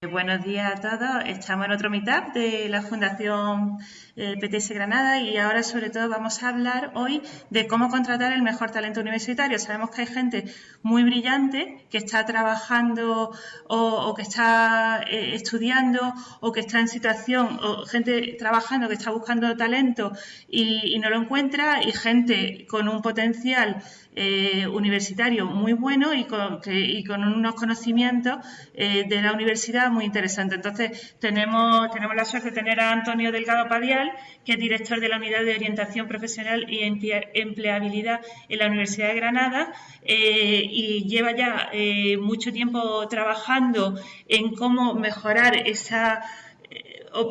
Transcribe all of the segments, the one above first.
Buenos días a todos. Estamos en otro meetup de la Fundación eh, PTS Granada y ahora sobre todo vamos a hablar hoy de cómo contratar el mejor talento universitario. Sabemos que hay gente muy brillante que está trabajando o, que está eh, estudiando o que está en situación, o gente trabajando que está buscando talento y, no lo encuentra y gente con un potencial eh, universitario muy bueno y con, unos conocimientos de la universidad muy interesante. Entonces, tenemos, tenemos la suerte de tener a Antonio Delgado Padial, que es director de la Unidad de Orientación Profesional y Empleabilidad en la Universidad de Granada eh, y lleva ya eh, mucho tiempo trabajando en cómo mejorar esa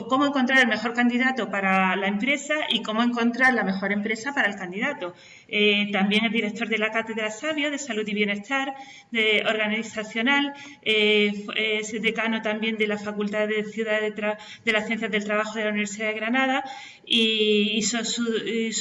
cómo encontrar el mejor candidato para la empresa y cómo encontrar la mejor empresa para el candidato. Eh, también es director de la Cátedra Sabio de Salud y Bienestar de Organizacional, eh, es decano también de la Facultad de Ciudad de, las Ciencias del Trabajo de la Universidad de Granada y hizo su,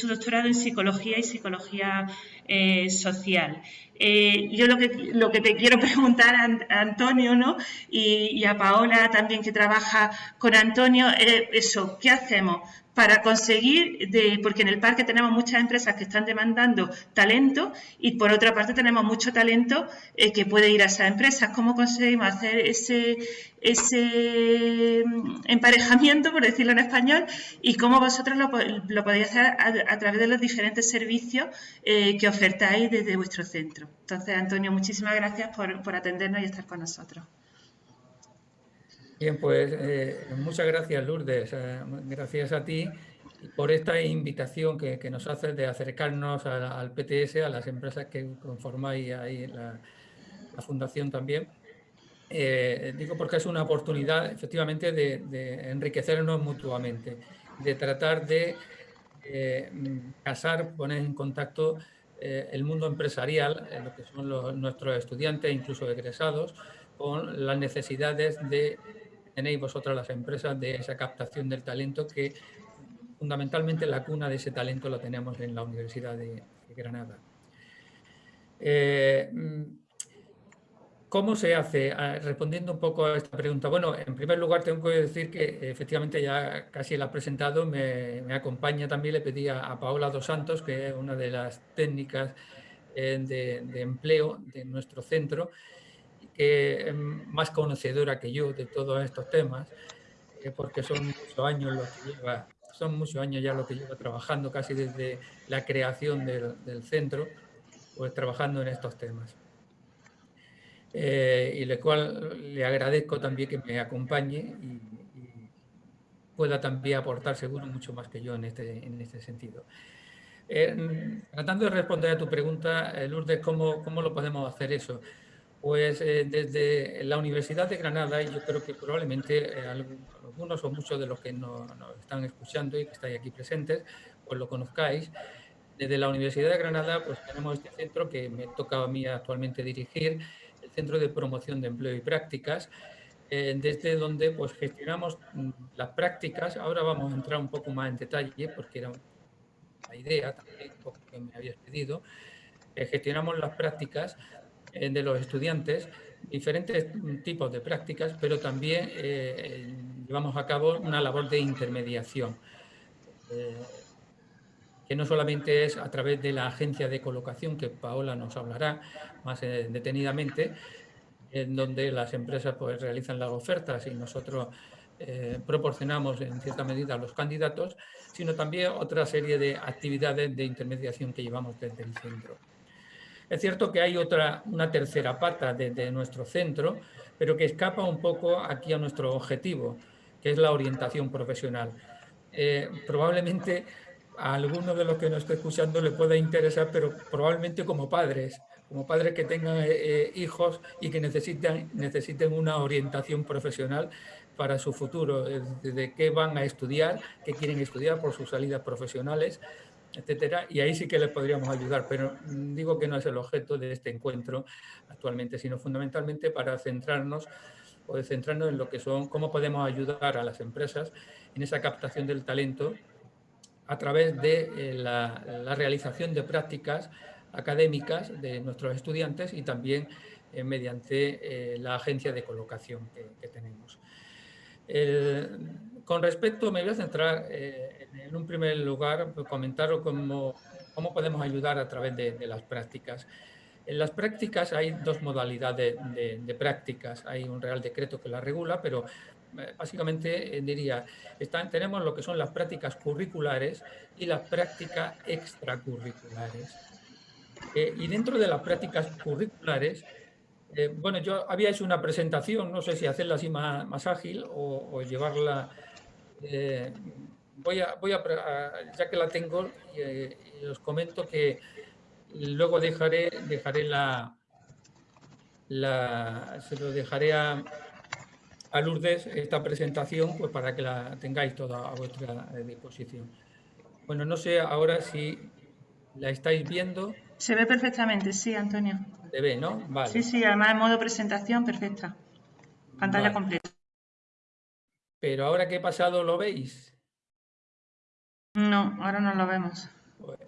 doctorado en Psicología y Psicología eh, Social. Eh, yo lo que, lo que te quiero preguntar a, Antonio y, a Paola también que trabaja con Antonio es eso, ¿qué hacemos para conseguir, de, porque en el parque tenemos muchas empresas que están demandando talento y por otra parte tenemos mucho talento eh, que puede ir a esas empresas. ¿Cómo conseguimos hacer ese, ese mm, emparejamiento, por decirlo en español, y cómo vosotros lo, lo podéis hacer a, través de los diferentes servicios eh, que ofertáis desde vuestro centro? Entonces, Antonio, muchísimas gracias por, por atendernos y estar con nosotros. Bien, pues eh, muchas gracias Lourdes, eh, gracias a ti por esta invitación que, nos haces de acercarnos al PTS, a las empresas que conformáis ahí la, la fundación también. Eh, digo porque es una oportunidad efectivamente de, enriquecernos mutuamente, de tratar de casar, poner en contacto el mundo empresarial, lo que son nuestros estudiantes, incluso egresados, con las necesidades de tenéis vosotras las empresas de esa captación del talento que fundamentalmente la cuna de ese talento la tenemos en la Universidad de, Granada. Eh, ¿Cómo se hace? Ah, respondiendo un poco a esta pregunta. Bueno, en primer lugar tengo que decir que efectivamente ya casi la ha presentado, me, acompaña también, le pedí a, Paola Dos Santos, que es una de las técnicas eh, de empleo de nuestro centro, que es más conocedora que yo de todos estos temas, eh, porque son muchos años lo que lleva, son muchos años ya lo que lleva trabajando, casi desde la creación del, centro, pues trabajando en estos temas. Eh, y le cual le agradezco también que me acompañe y, pueda también aportar seguro mucho más que yo en este, en este sentido. Eh, tratando de responder a tu pregunta, Lourdes, ¿cómo, ¿cómo lo podemos hacer eso? Pues eh, desde la Universidad de Granada, y yo creo que probablemente eh, algunos o muchos de los que nos, están escuchando y que estáis aquí presentes, pues lo conozcáis. Desde la Universidad de Granada pues tenemos este centro que me toca a mí actualmente dirigir, el Centro de Promoción de Empleo y Prácticas, eh, desde donde pues gestionamos mm, las prácticas. Ahora vamos a entrar un poco más en detalle porque era la idea también que me habías pedido. gestionamos las prácticas eh, de los estudiantes diferentes tipos de prácticas, pero también eh, llevamos a cabo una labor de intermediación, eh, que no solamente es a través de la agencia de colocación, que Paola nos hablará más detenidamente, en donde las empresas pues, realizan las ofertas y nosotros proporcionamos en cierta medida a los candidatos, sino también otra serie de actividades de intermediación que llevamos desde el centro. Es cierto que hay otra, una tercera pata de, nuestro centro, pero que escapa un poco aquí a nuestro objetivo, que es la orientación profesional. Eh, probablemente a alguno de los que nos esté escuchando le pueda interesar, pero probablemente como padres, como padres que tengan eh, eh, hijos y que necesiten, necesiten una orientación profesional para su futuro, de qué van a estudiar, qué quieren estudiar por sus salidas profesionales, etcétera, y ahí sí que les podríamos ayudar, pero digo que no es el objeto de este encuentro actualmente, sino fundamentalmente para centrarnos o centrarnos en lo que son, cómo podemos ayudar a las empresas en esa captación del talento a través de eh, la, realización de prácticas académicas de nuestros estudiantes y también mediante la agencia de colocación que, tenemos. Con respecto, me voy a centrar en un primer lugar, comentar cómo, cómo podemos ayudar a través de las prácticas. En las prácticas hay dos modalidades de, prácticas. Hay un Real Decreto que la regula, pero eh, básicamente eh, diría, están, tenemos lo que son las prácticas curriculares y las prácticas extracurriculares. Eh, y dentro de las prácticas curriculares, bueno, yo había hecho una presentación, no sé si hacerla así más, ágil o, llevarla... voy, a, voy a, ya que la tengo, os comento que Luego dejaré, dejaré la, la, se lo dejaré a, a Lourdes esta presentación pues para que la tengáis toda a vuestra disposición. Bueno, no sé ahora si la estáis viendo. Se ve perfectamente, sí, Antonio. Se ve, ¿no? Vale. Sí, sí, además en modo presentación perfecta. Pantalla completa. Pero ahora que he pasado, ¿lo veis? No, ahora no lo vemos. Pues,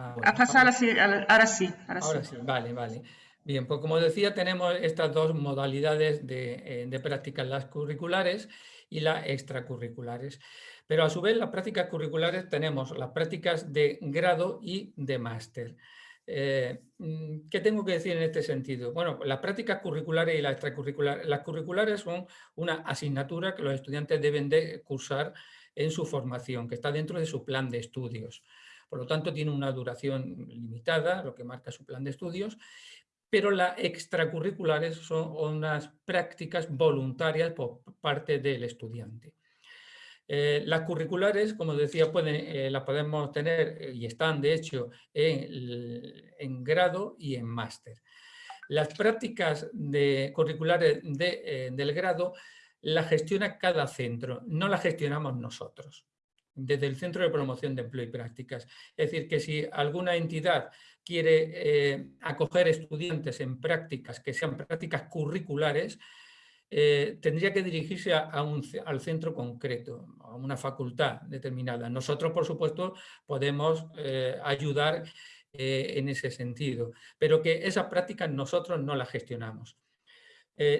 Ah, ahora sí, ahora sí. Ahora, sí. vale, vale. Bien, pues como decía, tenemos estas dos modalidades de, eh, prácticas, las curriculares y las extracurriculares. Pero a su vez, las prácticas curriculares tenemos las prácticas de grado y de máster. Eh, mm, ¿Qué tengo que decir en este sentido? Bueno, las prácticas curriculares y las extracurriculares. Las curriculares son una asignatura que los estudiantes deben de cursar en su formación, que está dentro de su plan de estudios. Por lo tanto, tiene una duración limitada, lo que marca su plan de estudios, pero las extracurriculares son unas prácticas voluntarias por parte del estudiante. Eh, las curriculares, como decía, pueden, eh, las podemos tener eh, y están de hecho en, grado y en máster. Las prácticas de, curriculares del grado las gestiona cada centro, no las gestionamos nosotros desde el Centro de Promoción de Empleo y Prácticas. Es decir, que si alguna entidad quiere acoger estudiantes en prácticas que sean prácticas curriculares, eh, tendría que dirigirse al centro concreto, a una facultad determinada. Nosotros, por supuesto, podemos eh, ayudar en ese sentido, pero que esas prácticas nosotros no las gestionamos.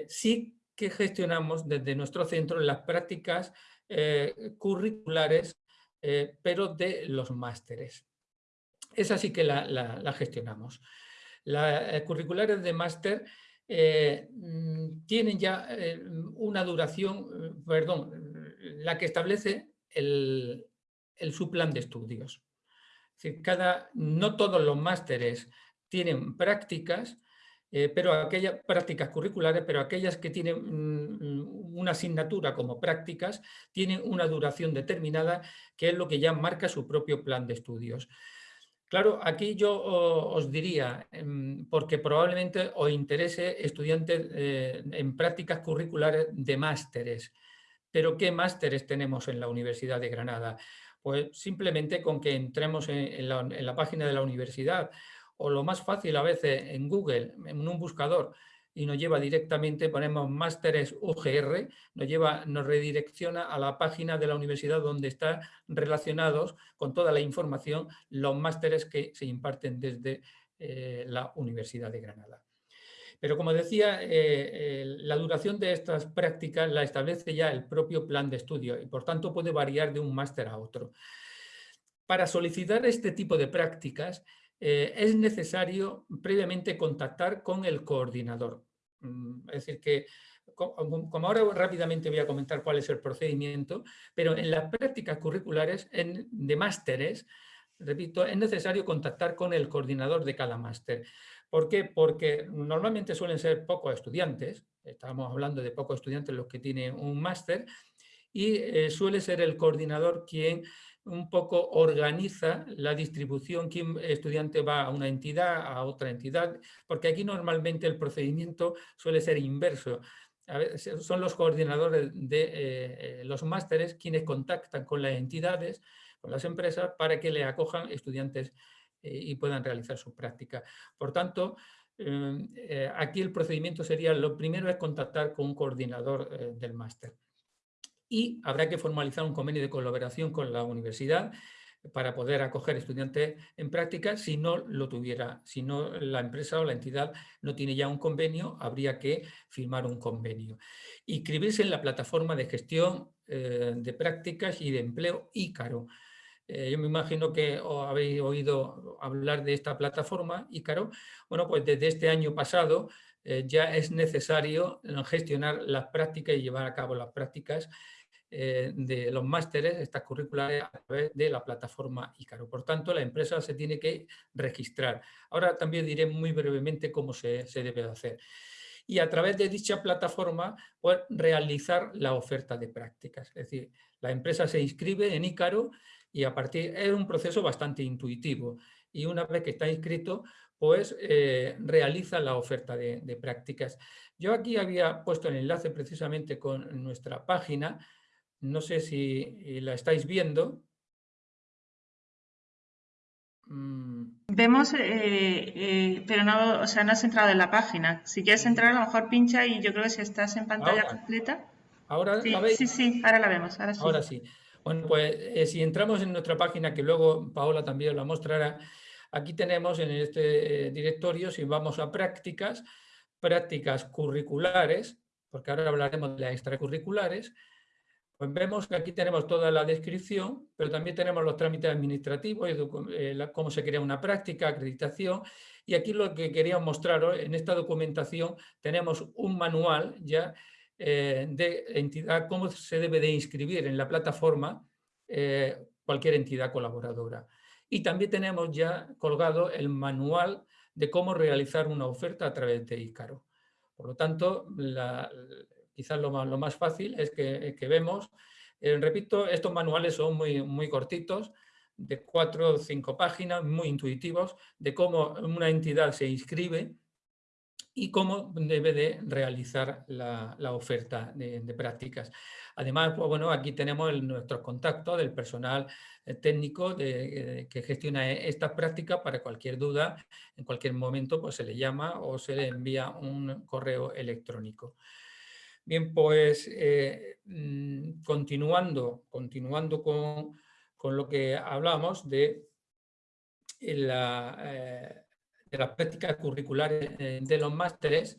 sí que gestionamos desde nuestro centro las prácticas curriculares eh, pero de los másteres. Esa sí que la, gestionamos. Las eh, curriculares de máster eh, mm, tienen ya una duración, perdón, la que establece el, el su plan de estudios. cada, no todos los másteres tienen prácticas, eh, pero aquellas prácticas curriculares, pero aquellas que tienen mm, una asignatura como prácticas, tienen una duración determinada, que es lo que ya marca su propio plan de estudios. Claro, aquí yo os diría, em, porque probablemente os interese estudiantes eh, en prácticas curriculares de másteres, pero ¿qué másteres tenemos en la Universidad de Granada? Pues simplemente con que entremos en la página de la universidad o lo más fácil a veces en Google, en un buscador, y nos lleva directamente, ponemos másteres UGR, nos, lleva, nos redirecciona a la página de la universidad donde están relacionados con toda la información los másteres que se imparten desde eh, la Universidad de Granada. Pero como decía, eh, la duración de estas prácticas la establece ya el propio plan de estudio y por tanto puede variar de un máster a otro. Para solicitar este tipo de prácticas eh, es necesario previamente contactar con el coordinador. Mm, es decir, que como ahora rápidamente voy a comentar cuál es el procedimiento, pero en las prácticas curriculares de másteres, repito, es necesario contactar con el coordinador de cada máster. ¿Por qué? Porque normalmente suelen ser pocos estudiantes, estamos hablando de pocos estudiantes los que tienen un máster, y eh, suele ser el coordinador quien un poco organiza la distribución, quién estudiante va a una entidad, a otra entidad, porque aquí normalmente el procedimiento suele ser inverso. son los coordinadores de eh, los másteres quienes contactan con las entidades, con las empresas, para que le acojan estudiantes eh, y puedan realizar su práctica. Por tanto, eh, aquí el procedimiento sería, lo primero es contactar con un coordinador del máster y habrá que formalizar un convenio de colaboración con la universidad para poder acoger estudiantes en práctica si no lo tuviera, si no la empresa o la entidad no tiene ya un convenio, habría que firmar un convenio. Inscribirse en la plataforma de gestión eh, de prácticas y de empleo Ícaro. Eh, yo me imagino que habéis oído hablar de esta plataforma Ícaro. Bueno, pues desde este año pasado eh, ya es necesario gestionar las prácticas y llevar a cabo las prácticas eh, de los másteres, estas curriculares, a través de la plataforma ICARO. Por tanto, la empresa se tiene que registrar. Ahora también diré muy brevemente cómo se, debe hacer. Y a través de dicha plataforma, pues, realizar la oferta de prácticas. Es decir, la empresa se inscribe en ICARO y a partir, es un proceso bastante intuitivo. Y una vez que está inscrito, pues eh, realiza la oferta de prácticas. Yo aquí había puesto el enlace precisamente con nuestra página, no sé si la estáis viendo. Mm. Vemos, eh, eh, pero no, o sea, no has entrado en la página. Si quieres entrar, a lo mejor pincha y yo creo que si estás en pantalla completa. ¿Ahora sí, la veis? Sí, sí, ahora la vemos. Ahora sí. Bueno, pues eh, si entramos en nuestra página, que luego Paola también la mostrará, aquí tenemos en este directorio, si vamos a prácticas, prácticas curriculares, porque ahora hablaremos de las extracurriculares, pues vemos que aquí tenemos toda la descripción, pero también tenemos los trámites administrativos, eh, cómo se crea una práctica, acreditación, y aquí lo que quería mostraros, en esta documentación tenemos un manual ya eh, de entidad, cómo se debe de inscribir en la plataforma eh, cualquier entidad colaboradora. Y también tenemos ya colgado el manual de cómo realizar una oferta a través de ICARO. Por lo tanto, la, quizás lo más, fácil es que, vemos, eh, repito, estos manuales son muy, muy cortitos, de cuatro o cinco páginas, muy intuitivos, de cómo una entidad se inscribe y cómo debe de realizar la, oferta de, prácticas. Además, pues, bueno, aquí tenemos nuestros contactos del personal eh, técnico de, que gestiona estas prácticas para cualquier duda, en cualquier momento pues, se le llama o se le envía un correo electrónico. Bien, pues eh, mm, continuando, continuando con, lo que hablamos de, la, eh, de las prácticas curriculares eh, de los másteres,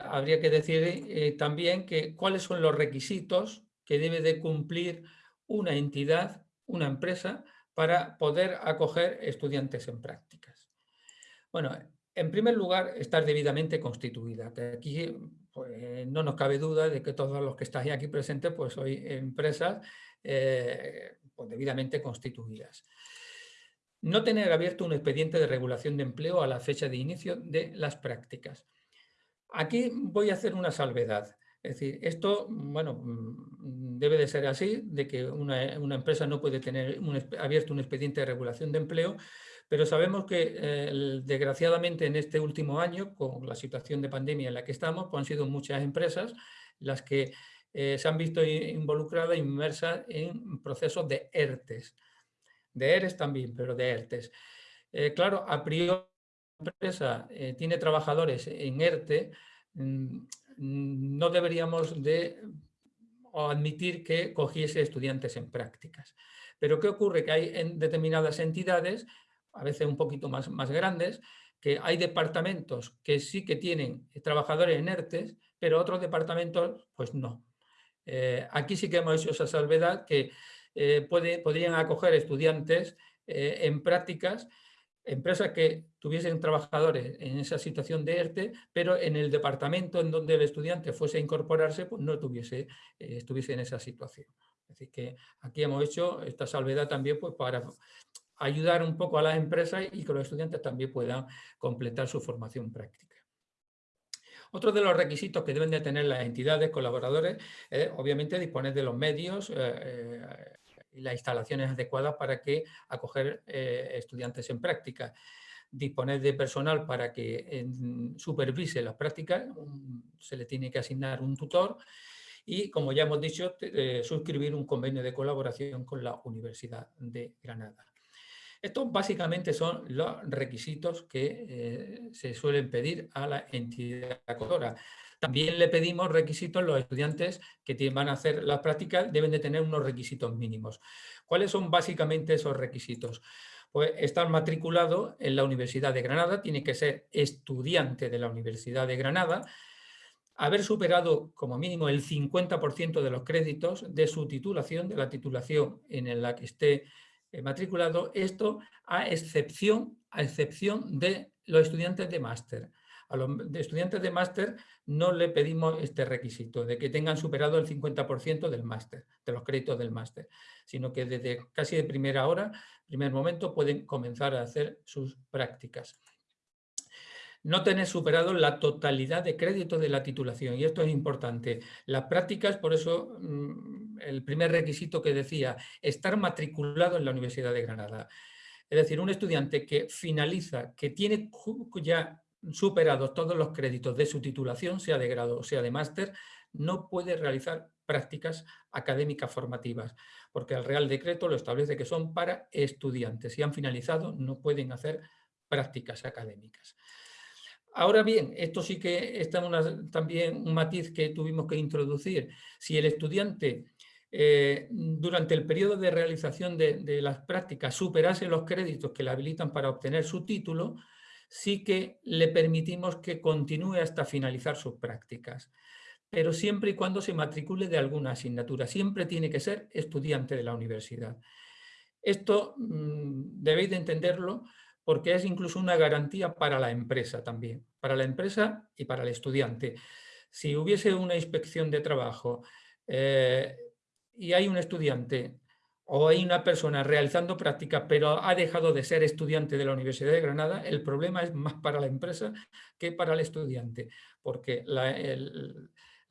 habría que decir también que cuáles son los requisitos que debe de cumplir una entidad, una empresa, para poder acoger estudiantes en prácticas. Bueno, en primer lugar, estar debidamente constituida, que aquí pues, no nos cabe duda de que todos los que estáis aquí presentes pues sois empresas eh, pues, debidamente constituidas. No tener abierto un expediente de regulación de empleo a la fecha de inicio de las prácticas. Aquí voy a hacer una salvedad. Es decir, esto, bueno, mm, debe de ser así, de que una, empresa no puede tener abierto un expediente de regulación de empleo pero sabemos que eh, desgraciadamente en este último año, con la situación de pandemia en la que estamos, pues han sido muchas empresas las que eh, se han visto involucradas, inmersas en procesos de ERTES. De ERES también, pero de ERTES. Eh, claro, a priori la empresa tiene trabajadores en ERTE, mm, no deberíamos de admitir que cogiese estudiantes en prácticas. Pero ¿qué ocurre? Que hay en determinadas entidades a veces un poquito más, más grandes, que hay departamentos que sí que tienen trabajadores en ERTES, pero otros departamentos pues no. Eh, aquí sí que hemos hecho esa salvedad que eh, puede, podrían acoger estudiantes eh, en prácticas, empresas que tuviesen trabajadores en esa situación de ERTE, pero en el departamento en donde el estudiante fuese a incorporarse, pues no tuviese, estuviese en esa situación. Así que aquí hemos hecho esta salvedad también pues, para ayudar un poco a las empresas y que los estudiantes también puedan completar su formación práctica. Otro de los requisitos que deben de tener las entidades colaboradores es, obviamente, disponer de los medios eh, eh, y las instalaciones adecuadas para que acoger eh, estudiantes en práctica. Disponer de personal para que supervise las prácticas, se le tiene que asignar un tutor y, como ya hemos dicho, suscribir un convenio de colaboración con la Universidad de Granada. Estos básicamente son los requisitos que eh, se suelen pedir a la entidad acogedora. También le pedimos requisitos, los estudiantes que van a hacer las prácticas deben de tener unos requisitos mínimos. ¿Cuáles son básicamente esos requisitos? Pues estar matriculado en la Universidad de Granada, tiene que ser estudiante de la Universidad de Granada, haber superado como mínimo el 50% de los créditos de su titulación, de la titulación en la que esté matriculado, esto a excepción, a excepción de los estudiantes de máster. A los estudiantes de máster no le pedimos este requisito de que tengan superado el 50% del máster, de los créditos del máster, sino que desde casi de primera hora, primer momento, pueden comenzar a hacer sus prácticas. No tener superado la totalidad de créditos de la titulación, y esto es importante. Las prácticas, por eso mm, el primer requisito que decía, estar matriculado en la Universidad de Granada. Es decir, un estudiante que finaliza, que tiene ya superados todos los créditos de su titulación, sea de grado o sea de máster, no puede realizar prácticas académicas formativas, porque el Real Decreto lo establece que son para estudiantes. Si han finalizado, no pueden hacer prácticas académicas. Ahora bien, esto sí que está también un matiz que tuvimos que introducir. Si el estudiante eh, durante el periodo de realización de, las prácticas superase los créditos que le habilitan para obtener su título, sí que le permitimos que continúe hasta finalizar sus prácticas, pero siempre y cuando se matricule de alguna asignatura. Siempre tiene que ser estudiante de la universidad. Esto mm, debéis de entenderlo porque es incluso una garantía para la empresa también, para la empresa y para el estudiante. Si hubiese una inspección de trabajo eh, y hay un estudiante o hay una persona realizando prácticas pero ha dejado de ser estudiante de la Universidad de Granada, el problema es más para la empresa que para el estudiante, porque la,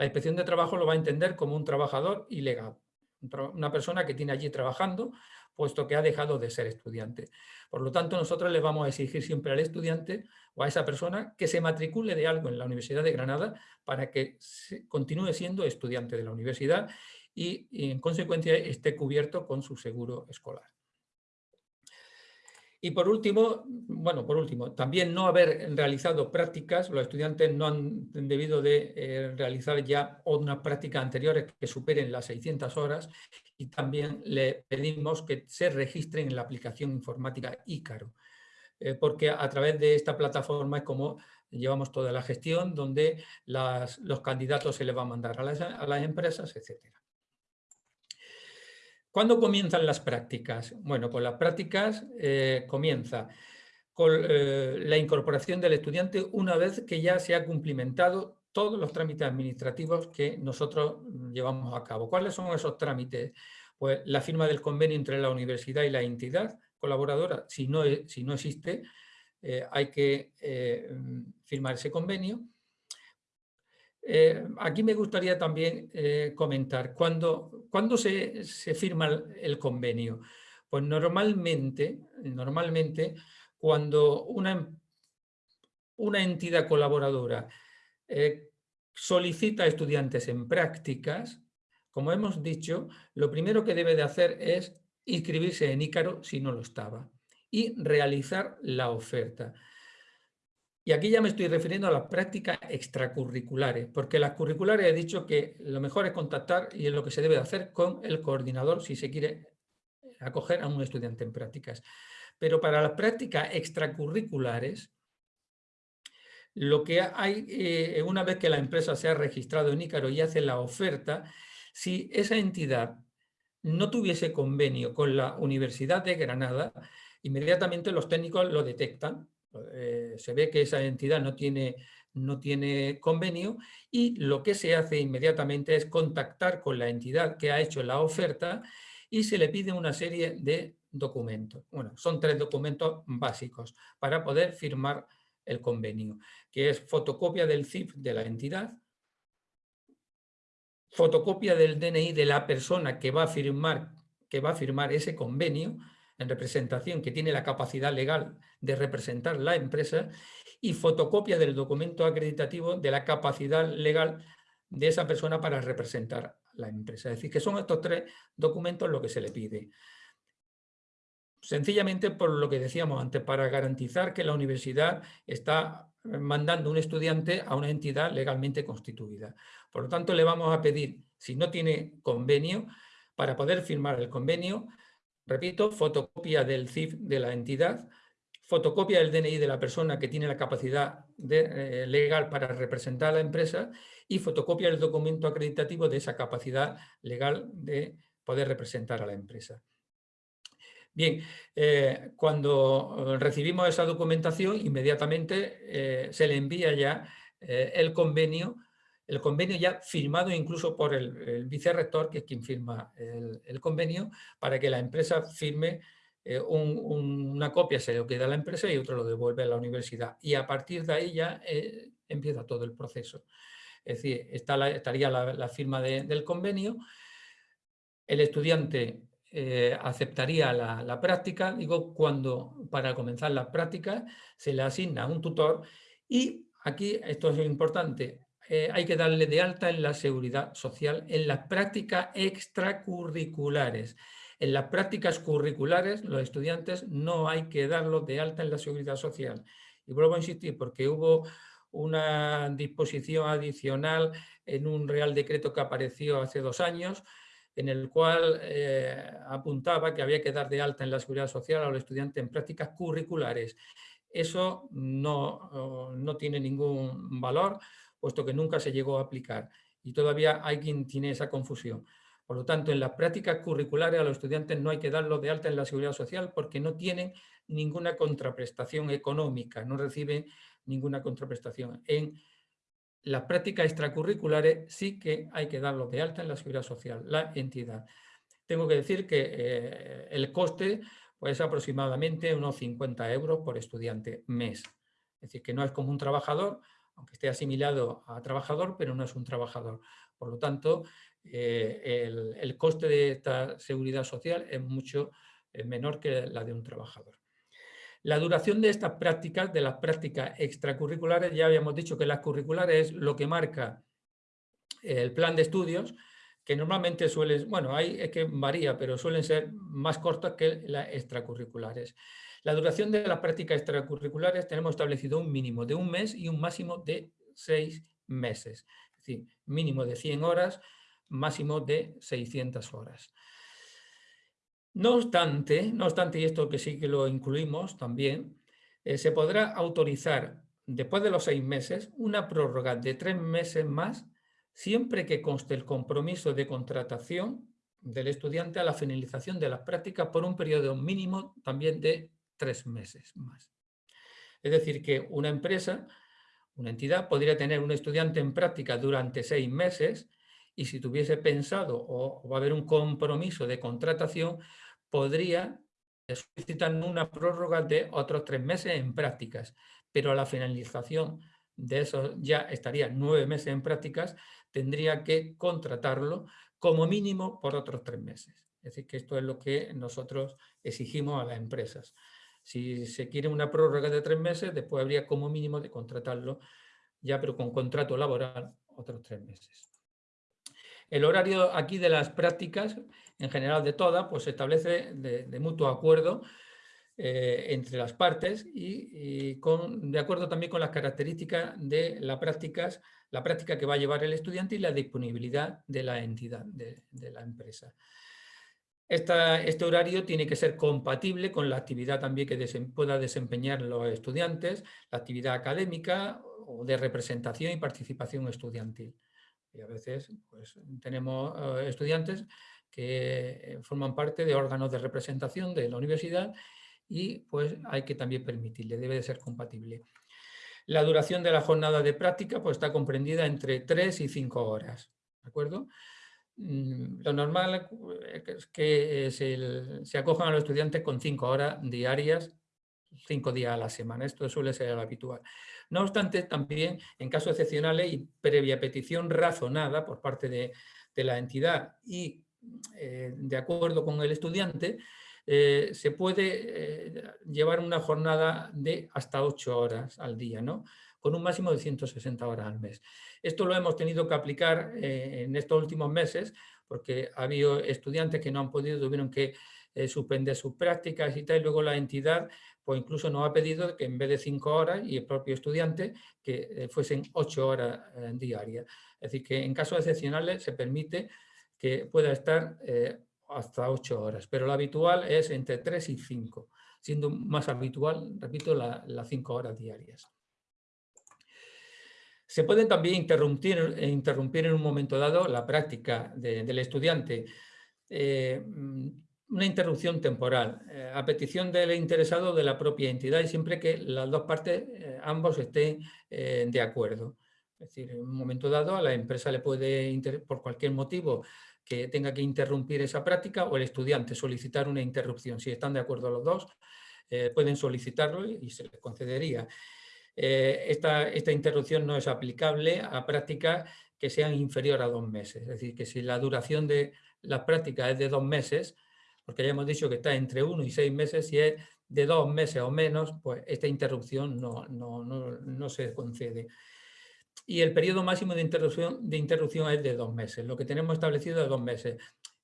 inspección de trabajo lo va a entender como un trabajador ilegal, una persona que tiene allí trabajando, puesto que ha dejado de ser estudiante. Por lo tanto, nosotros le vamos a exigir siempre al estudiante o a esa persona que se matricule de algo en la Universidad de Granada para que continúe siendo estudiante de la universidad y, en consecuencia esté cubierto con su seguro escolar. Y por último, bueno, por último, también no haber realizado prácticas, los estudiantes no han debido de eh, realizar ya unas prácticas anteriores que superen las 600 horas y también le pedimos que se registren en la aplicación informática Ícaro, eh, porque a través de esta plataforma es como llevamos toda la gestión, donde los candidatos se les va a mandar a las, a las empresas, etcétera. ¿Cuándo comienzan las prácticas? Bueno, pues las prácticas eh, comienza con eh, la incorporación del estudiante una vez que ya se ha cumplimentado todos los trámites administrativos que nosotros llevamos a cabo. ¿Cuáles son esos trámites? Pues la firma del convenio entre la universidad y la entidad colaboradora, si no, si no existe, eh, hay que firmar ese convenio eh, aquí me gustaría también eh, comentar, ¿cuándo, se, firma el, convenio? Pues normalmente, normalmente cuando una, una entidad colaboradora eh, solicita estudiantes en prácticas, como hemos dicho, lo primero que debe de hacer es inscribirse en Ícaro si no lo estaba y realizar la oferta. Y aquí ya me estoy refiriendo a las prácticas extracurriculares, porque las curriculares he dicho que lo mejor es contactar y es lo que se debe hacer con el coordinador si se quiere acoger a un estudiante en prácticas. Pero para las prácticas extracurriculares, lo que hay, eh, una vez que la empresa se ha registrado en Ícaro y hace la oferta, si esa entidad no tuviese convenio con la Universidad de Granada, inmediatamente los técnicos lo detectan eh, se ve que esa entidad no tiene, no tiene convenio y lo que se hace inmediatamente es contactar con la entidad que ha hecho la oferta y se le pide una serie de documentos. Bueno, son tres documentos básicos para poder firmar el convenio, que es fotocopia del CIF de la entidad, fotocopia del DNI de la persona que va a firmar, que va a firmar ese convenio, en representación que tiene la capacidad legal de representar la empresa y fotocopia del documento acreditativo de la capacidad legal de esa persona para representar la empresa. Es decir, que son estos tres documentos lo que se le pide. sencillamente por lo que decíamos antes, para garantizar que la universidad está mandando un estudiante a una entidad legalmente constituida. Por lo tanto, le vamos a pedir, si no tiene convenio, para poder firmar el convenio, repito, fotocopia del CIF de la entidad, fotocopia del DNI de la persona que tiene la capacidad eh, legal para representar a la empresa y fotocopia del documento acreditativo de esa capacidad legal de poder representar a la empresa. Bien, eh, cuando recibimos esa documentación, inmediatamente eh, se le envía ya el convenio, el convenio ya firmado incluso por el, vicerrector, que es quien firma el convenio, para que la empresa firme eh, una copia se lo queda a la empresa y otro lo devuelve a la universidad. Y a partir de ahí ya eh, empieza todo el proceso. Es decir, está estaría la, firma del convenio, el estudiante eh, aceptaría la, práctica, digo, cuando para comenzar la práctica se le asigna un tutor y aquí, esto es importante, hay que darle de alta en la seguridad social, en las prácticas extracurriculares. En las prácticas curriculares, los estudiantes no hay que darlos de alta en la seguridad social. Y vuelvo a insistir, porque hubo una disposición adicional en un Real Decreto que apareció hace dos años, en el cual eh, apuntaba que había que dar de alta en la seguridad social a los estudiantes en prácticas curriculares. Eso no, no tiene ningún valor, puesto que nunca se llegó a aplicar. Y todavía hay quien tiene esa confusión. Por lo tanto, en las prácticas curriculares a los estudiantes no hay que darlos de alta en la seguridad social porque no tienen ninguna contraprestación económica, no reciben ninguna contraprestación. En las prácticas extracurriculares sí que hay que darlos de alta en la seguridad social, la entidad. Tengo que decir que eh, el coste pues, es aproximadamente unos 50 euros por estudiante mes. Es decir, que no es como un trabajador, aunque esté asimilado a trabajador, pero no es un trabajador. Por lo tanto, eh, el, coste de esta seguridad social es mucho menor que la de un trabajador. La duración de estas prácticas, de las prácticas extracurriculares, ya habíamos dicho que las curriculares es lo que marca el plan de estudios, que normalmente suelen, bueno, hay, es que varía, pero suelen ser más cortas que las extracurriculares. La duración de las prácticas extracurriculares tenemos establecido un mínimo de un mes y un máximo de seis meses. Es decir, mínimo de 100 horas máximo de 600 horas. No obstante, no obstante, y esto que sí que lo incluimos también, eh, se podrá autorizar después de los seis meses una prórroga de tres meses más siempre que conste el compromiso de contratación del estudiante a la finalización de las prácticas por un periodo mínimo también de tres meses más. Es decir, que una empresa, una entidad, podría tener un estudiante en práctica durante seis meses y si tuviese pensado o, va a haber un compromiso de contratación, podría solicitar una prórroga de otros tres meses en prácticas, pero a la finalización de eso ya estaría nueve meses en prácticas, tendría que contratarlo como mínimo por otros tres meses. Es decir, que esto es lo que nosotros exigimos a las empresas. Si se quiere una prórroga de tres meses, después habría como mínimo de contratarlo ya, pero con contrato laboral, otros tres meses. El horario aquí de las prácticas, en general de todas, pues se establece de, mutuo acuerdo eh, entre las partes y, de acuerdo también con las características de las prácticas, la práctica que va a llevar el estudiante y la disponibilidad de la entidad, de, la empresa. Este horario tiene que ser compatible con la actividad también que pueda desempeñar los estudiantes, la actividad académica o de representación y participación estudiantil. Y a veces pues, tenemos eh, estudiantes que eh, forman parte de órganos de representación de la universidad y pues hay que también permitirle, debe de ser compatible. La duración de la jornada de práctica pues, está comprendida entre 3 y 5 horas. ¿De acuerdo? Mm, lo normal es que se, se acojan a los estudiantes con 5 horas diarias, 5 días a la semana. Esto suele ser lo habitual. No obstante, también en casos excepcionales y previa petición razonada por parte de, la entidad y eh, de acuerdo con el estudiante, eh, se puede eh, llevar una jornada de hasta 8 horas al día, ¿no? Con un máximo de 160 horas al mes. Esto lo hemos tenido que aplicar en estos últimos meses porque ha habido estudiantes que no han podido, tuvieron que eh, suspender sus prácticas y tal, y luego la entidad pues incluso nos ha pedido que en vez de cinco horas y el propio estudiante que eh, fuesen ocho horas eh, diarias. Es decir, que en casos excepcionales se permite que pueda estar hasta ocho horas, pero lo habitual es entre tres y cinco, siendo más habitual, repito, las cinco horas diarias. Se puede también interrumpir, interrumpir en un momento dado la práctica del estudiante. Eh, mm, una interrupción temporal, eh, a petición del interesado de la propia entidad y siempre que las dos partes, eh, ambos estén de acuerdo. Es decir, en un momento dado a la empresa le puede, por cualquier motivo, que tenga que interrumpir esa práctica o el estudiante solicitar una interrupción. Si están de acuerdo los dos, pueden solicitarlo y se les concedería. Eh, esta, esta, interrupción no es aplicable a prácticas que sean inferior a dos meses. Es decir, que si la duración de las prácticas es de dos meses, porque ya hemos dicho que está entre uno y seis meses, si es de dos meses o menos, pues esta interrupción no, no, no, no se concede. Y el periodo máximo de interrupción, de interrupción es de dos meses. Lo que tenemos establecido es dos meses.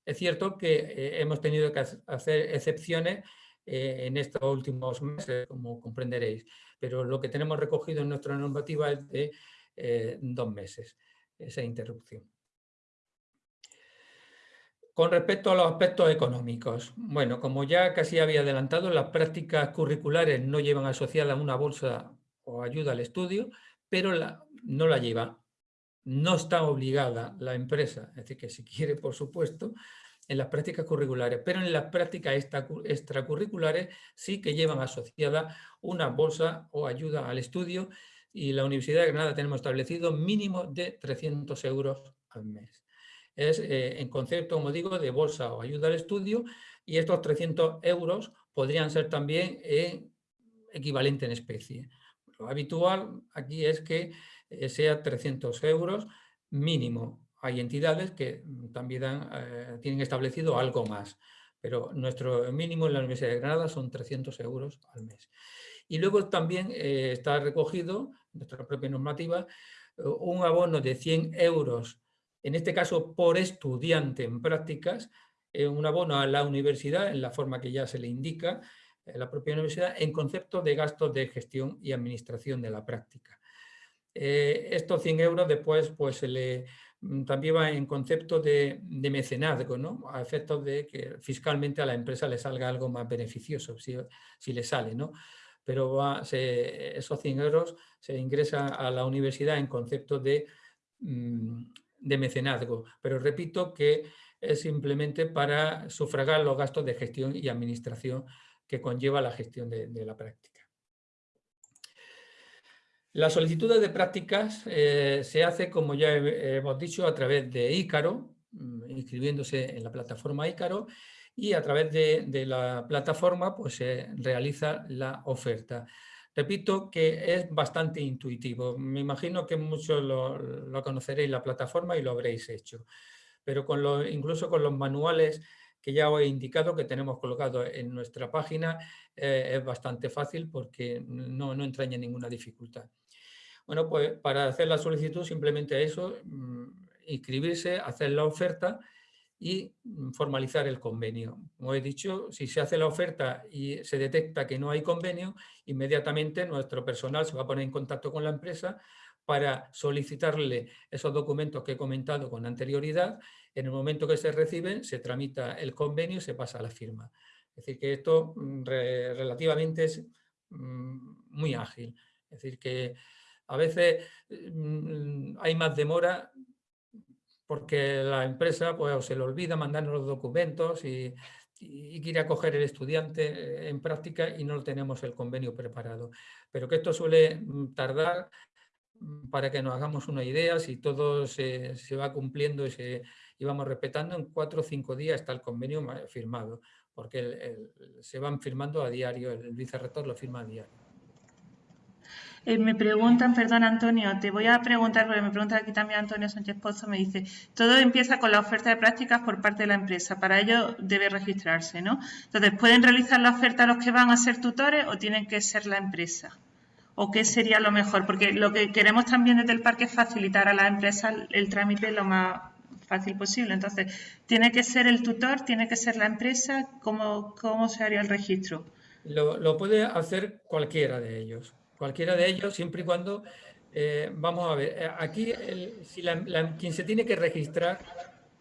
Es cierto que eh, hemos tenido que hacer excepciones eh, en estos últimos meses, como comprenderéis. Pero lo que tenemos recogido en nuestra normativa es de eh, dos meses, esa interrupción. Con respecto a los aspectos económicos, bueno, como ya casi había adelantado, las prácticas curriculares no llevan asociada una bolsa o ayuda al estudio, pero no la lleva. No está obligada la empresa, es decir, que si quiere, por supuesto, en las prácticas curriculares, pero en las prácticas extracurriculares sí que llevan asociada una bolsa o ayuda al estudio y la Universidad de Granada tenemos establecido mínimo de 300 euros al mes. Es eh, en concepto, como digo, de bolsa o ayuda al estudio y estos 300 euros podrían ser también equivalente en especie. Lo habitual aquí es que eh, sea 300 euros mínimo hay entidades que mm, también eh, tienen establecido algo más, pero nuestro mínimo en la Universidad de Granada son 300 euros al mes. Y luego también eh, está recogido, nuestra propia normativa, eh, un abono de 100 euros, en este caso por estudiante en prácticas, un abono a la universidad en la forma que ya se le indica, la propia universidad, en concepto de gastos de gestión y administración de la práctica. estos 100 euros después pues, se le también va en concepto de, mecenazgo, ¿no? a efectos de que fiscalmente a la empresa le salga algo más beneficioso, si, si le sale. ¿no? Pero va, esos 100 euros se ingresa a la universidad en concepto de, mm, de mecenazgo. Pero repito que es simplemente para sufragar los gastos de gestión y administración que conlleva la gestión de la práctica. La solicitud de prácticas eh, se hace, como ya hemos dicho, a través de Ícaro, mm, inscribiéndose en la plataforma Ícaro, y a través de, la plataforma pues, se realiza la oferta. Repito que es bastante intuitivo. Me imagino que muchos lo, conoceréis la plataforma y lo habréis hecho. Pero incluso con los manuales que ya os he indicado que tenemos colocados en nuestra página, eh, es bastante fácil porque no entraña ninguna dificultad. Bueno, pues para hacer la solicitud simplemente eso, mm, inscribirse, hacer la oferta y mm, formalizar el convenio. Como he dicho, si se hace la oferta y se detecta que no hay convenio, inmediatamente nuestro personal se va a poner en contacto con la empresa para solicitarle esos documentos que he comentado con anterioridad. En el momento que se reciben, se tramita el convenio y se pasa a la firma. Es decir, que esto mm, relativamente es muy ágil. Es decir, que a veces mm, hay más demora porque la empresa pues, se le olvida mandarnos los documentos y, quiere acoger el estudiante en práctica y no tenemos el convenio preparado. Pero que esto suele mm, tardar mm, para que nos hagamos una idea, si todo se, va cumpliendo y, se, vamos respetando, en cuatro o cinco días está el convenio firmado, porque se van firmando a diario, el vicerrector lo firma a diario. Eh, me preguntan, perdón Antonio, te voy a preguntar, porque me pregunta aquí también Antonio Sánchez Pozo, me dice, todo empieza con la oferta de prácticas por parte de la empresa, para ello debe registrarse, ¿no? Entonces, ¿pueden realizar la oferta los que van a ser tutores o tienen que ser la empresa? ¿O qué sería lo mejor? Porque lo que queremos también desde el parque es facilitar a la empresa el trámite lo más fácil posible. Entonces, ¿tiene que ser el tutor? ¿Tiene que ser la empresa? ¿Cómo, cómo se haría el registro? Lo, puede hacer cualquiera de ellos. Cualquiera de ellos, siempre y cuando... Eh, vamos a ver, eh, aquí si quien se tiene que registrar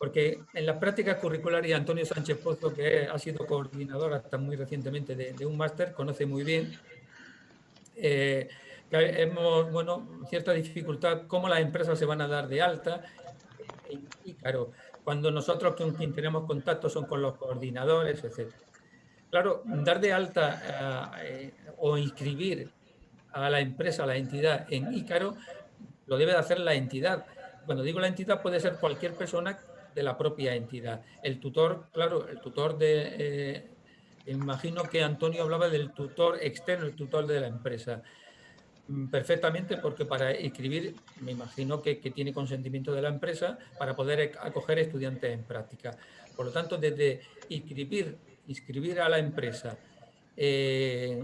porque en la práctica curricular y Antonio Sánchez Pozo, que ha sido coordinador hasta muy recientemente de, un máster, conoce muy bien eh, que hemos, bueno, cierta dificultad cómo las empresas se van a dar de alta. Y, claro, cuando nosotros con quien tenemos contacto son con los coordinadores, etc. Claro, dar de alta o inscribir a la empresa, a la entidad en Ícaro, lo debe de hacer la entidad. Cuando digo la entidad puede ser cualquier persona de la propia entidad. El tutor, claro, el tutor de... Eh, imagino que Antonio hablaba del tutor externo, el tutor de la empresa. Mm, perfectamente, porque para escribir, me imagino que, tiene consentimiento de la empresa para poder acoger estudiantes en práctica. Por lo tanto, desde inscribir, inscribir a la empresa eh,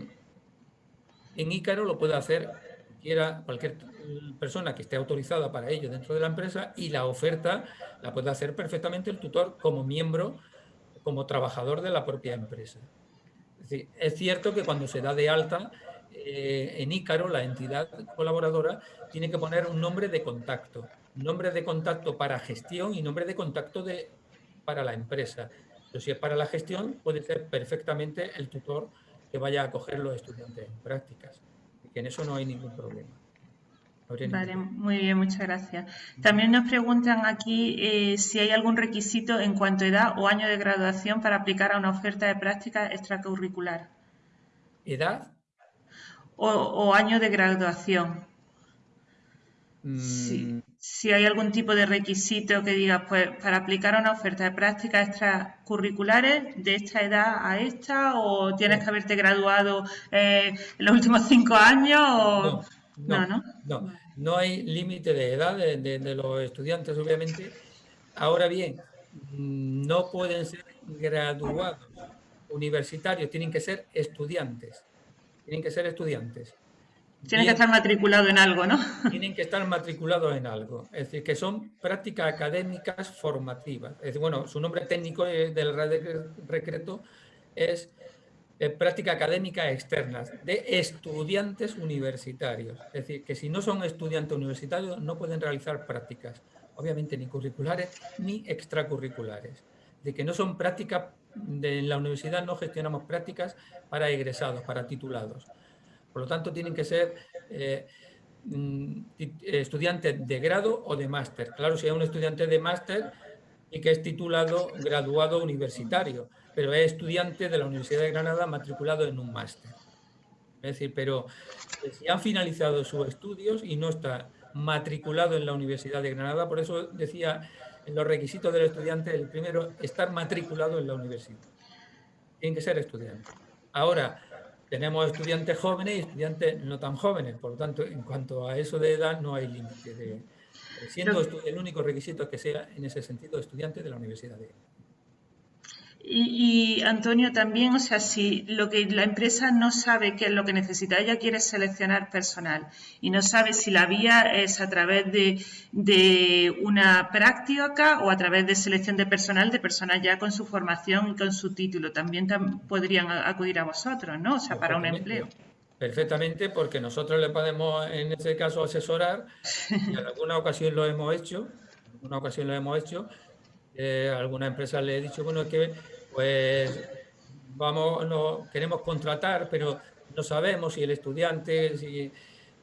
en Ícaro lo puede hacer cualquier persona que esté autorizada para ello dentro de la empresa y la oferta la puede hacer perfectamente el tutor como miembro, como trabajador de la propia empresa. Es, cierto que cuando se da de alta eh, en Ícaro, la entidad colaboradora tiene que poner un nombre de contacto, nombre de contacto para gestión y nombre de contacto de, para la empresa. Pero si es para la gestión, puede ser perfectamente el tutor que vaya a acoger los estudiantes en prácticas. que en eso no hay ningún problema. Vale, muy bien, muchas gracias. También nos preguntan aquí eh, si hay algún requisito en cuanto a edad o año de graduación para aplicar a una oferta de práctica extracurricular. ¿Edad? O, año de graduación. Mm. Si, hay algún tipo de requisito que diga, pues para aplicar una oferta de prácticas extracurriculares de esta edad a esta, o tienes que haberte graduado eh, en los últimos cinco años, o... No, no, no, no, hay límite de edad de, los estudiantes, obviamente. Ahora bien, no pueden ser graduados universitarios, tienen que ser estudiantes. Tienen que ser estudiantes. Tienen que estar matriculados en algo, ¿no? Tienen que estar matriculados en algo. Es decir, que son prácticas académicas formativas. Es decir, bueno, su nombre técnico del recreto es práctica académica externas de estudiantes universitarios. Es decir, que si no son estudiantes universitarios no pueden realizar prácticas, obviamente ni curriculares ni extracurriculares. De que no son prácticas, de, en la universidad no gestionamos prácticas para egresados, para titulados. Por lo tanto, tienen que ser eh, mm, estudiantes de grado o de máster. Claro, si hay un estudiante de máster y que es titulado graduado universitario, pero es estudiante de la Universidad de Granada matriculado en un máster. Es decir, pero eh, si han finalizado sus estudios y no está matriculado en la Universidad de Granada, por eso decía en los requisitos del estudiante, el primero, estar matriculado en la universidad. Tienen que ser estudiantes. Ahora, tenemos estudiantes jóvenes y estudiantes no tan jóvenes, por lo tanto, en cuanto a eso de edad, no hay límite. De, siendo el único requisito que sea, en ese sentido, estudiante de la Universidad de Y, Antonio también, o sea, si lo que la empresa no sabe qué es lo que necesita, ella quiere seleccionar personal y no sabe si la vía es a través de, de una práctica o a través de selección de personal, de personas ya con su formación y con su título, también podrían acudir a vosotros, ¿no? O sea, para un empleo. Perfectamente, porque nosotros le podemos, en ese caso, asesorar, y en alguna ocasión lo hemos hecho, en alguna ocasión lo hemos hecho, eh, alguna empresa le he dicho, bueno, que pues vamos, no, queremos contratar, pero no sabemos si el estudiante, si,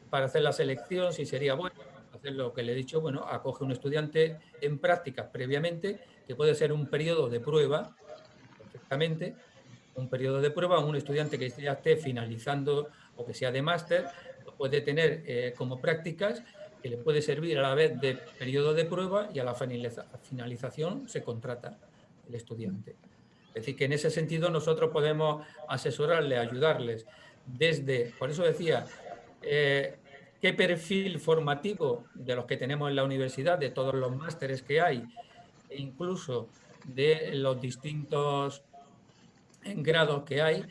para hacer la selección, si sería bueno hacer lo que le he dicho, bueno, acoge un estudiante en prácticas previamente, que puede ser un periodo de prueba, perfectamente, un periodo de prueba, un estudiante que ya esté finalizando o que sea de máster, puede tener eh, como prácticas que le puede servir a la vez de periodo de prueba y a la finalización se contrata el estudiante. Es decir, que en ese sentido nosotros podemos asesorarle, ayudarles. Desde, por eso decía, eh, qué perfil formativo de los que tenemos en la universidad, de todos los másteres que hay, e incluso de los distintos grados que hay,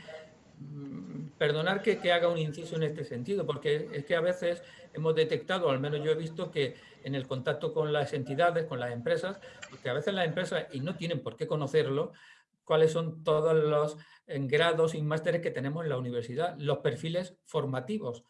mm, perdonar que, que, haga un inciso en este sentido, porque es que a veces hemos detectado, al menos yo he visto que en el contacto con las entidades, con las empresas, que a veces las empresas, y no tienen por qué conocerlo, cuáles son todos los grados y másteres que tenemos en la universidad, los perfiles formativos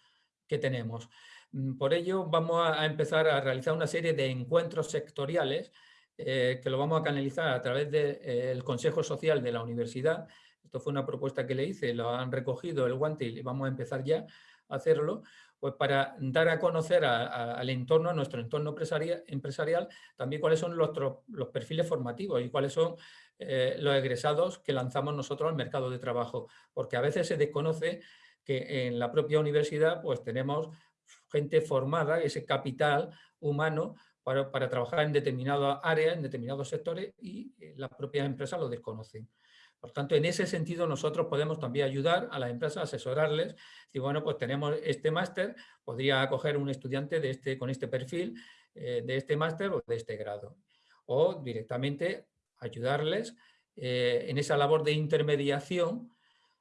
que tenemos. Mm, por ello vamos a empezar a realizar una serie de encuentros sectoriales eh, que lo vamos a canalizar a través del eh, Consejo Social de la Universidad. Esto fue una propuesta que le hice, lo han recogido el guante y vamos a empezar ya a hacerlo, pues para dar a conocer al entorno, a nuestro entorno empresarial, también cuáles son los, los perfiles formativos y cuáles son eh, los egresados que lanzamos nosotros al mercado de trabajo, porque a veces se desconoce que en la propia universidad pues tenemos gente formada, ese capital humano para, trabajar en determinadas áreas, en determinados sectores y eh, las propias empresas lo desconocen. Por tanto, en ese sentido nosotros podemos también ayudar a las empresas, asesorarles, y bueno, pues tenemos este máster, podría acoger un estudiante de este, con este perfil, eh, de este máster o de este grado. O directamente ayudarles eh, en esa labor de intermediación,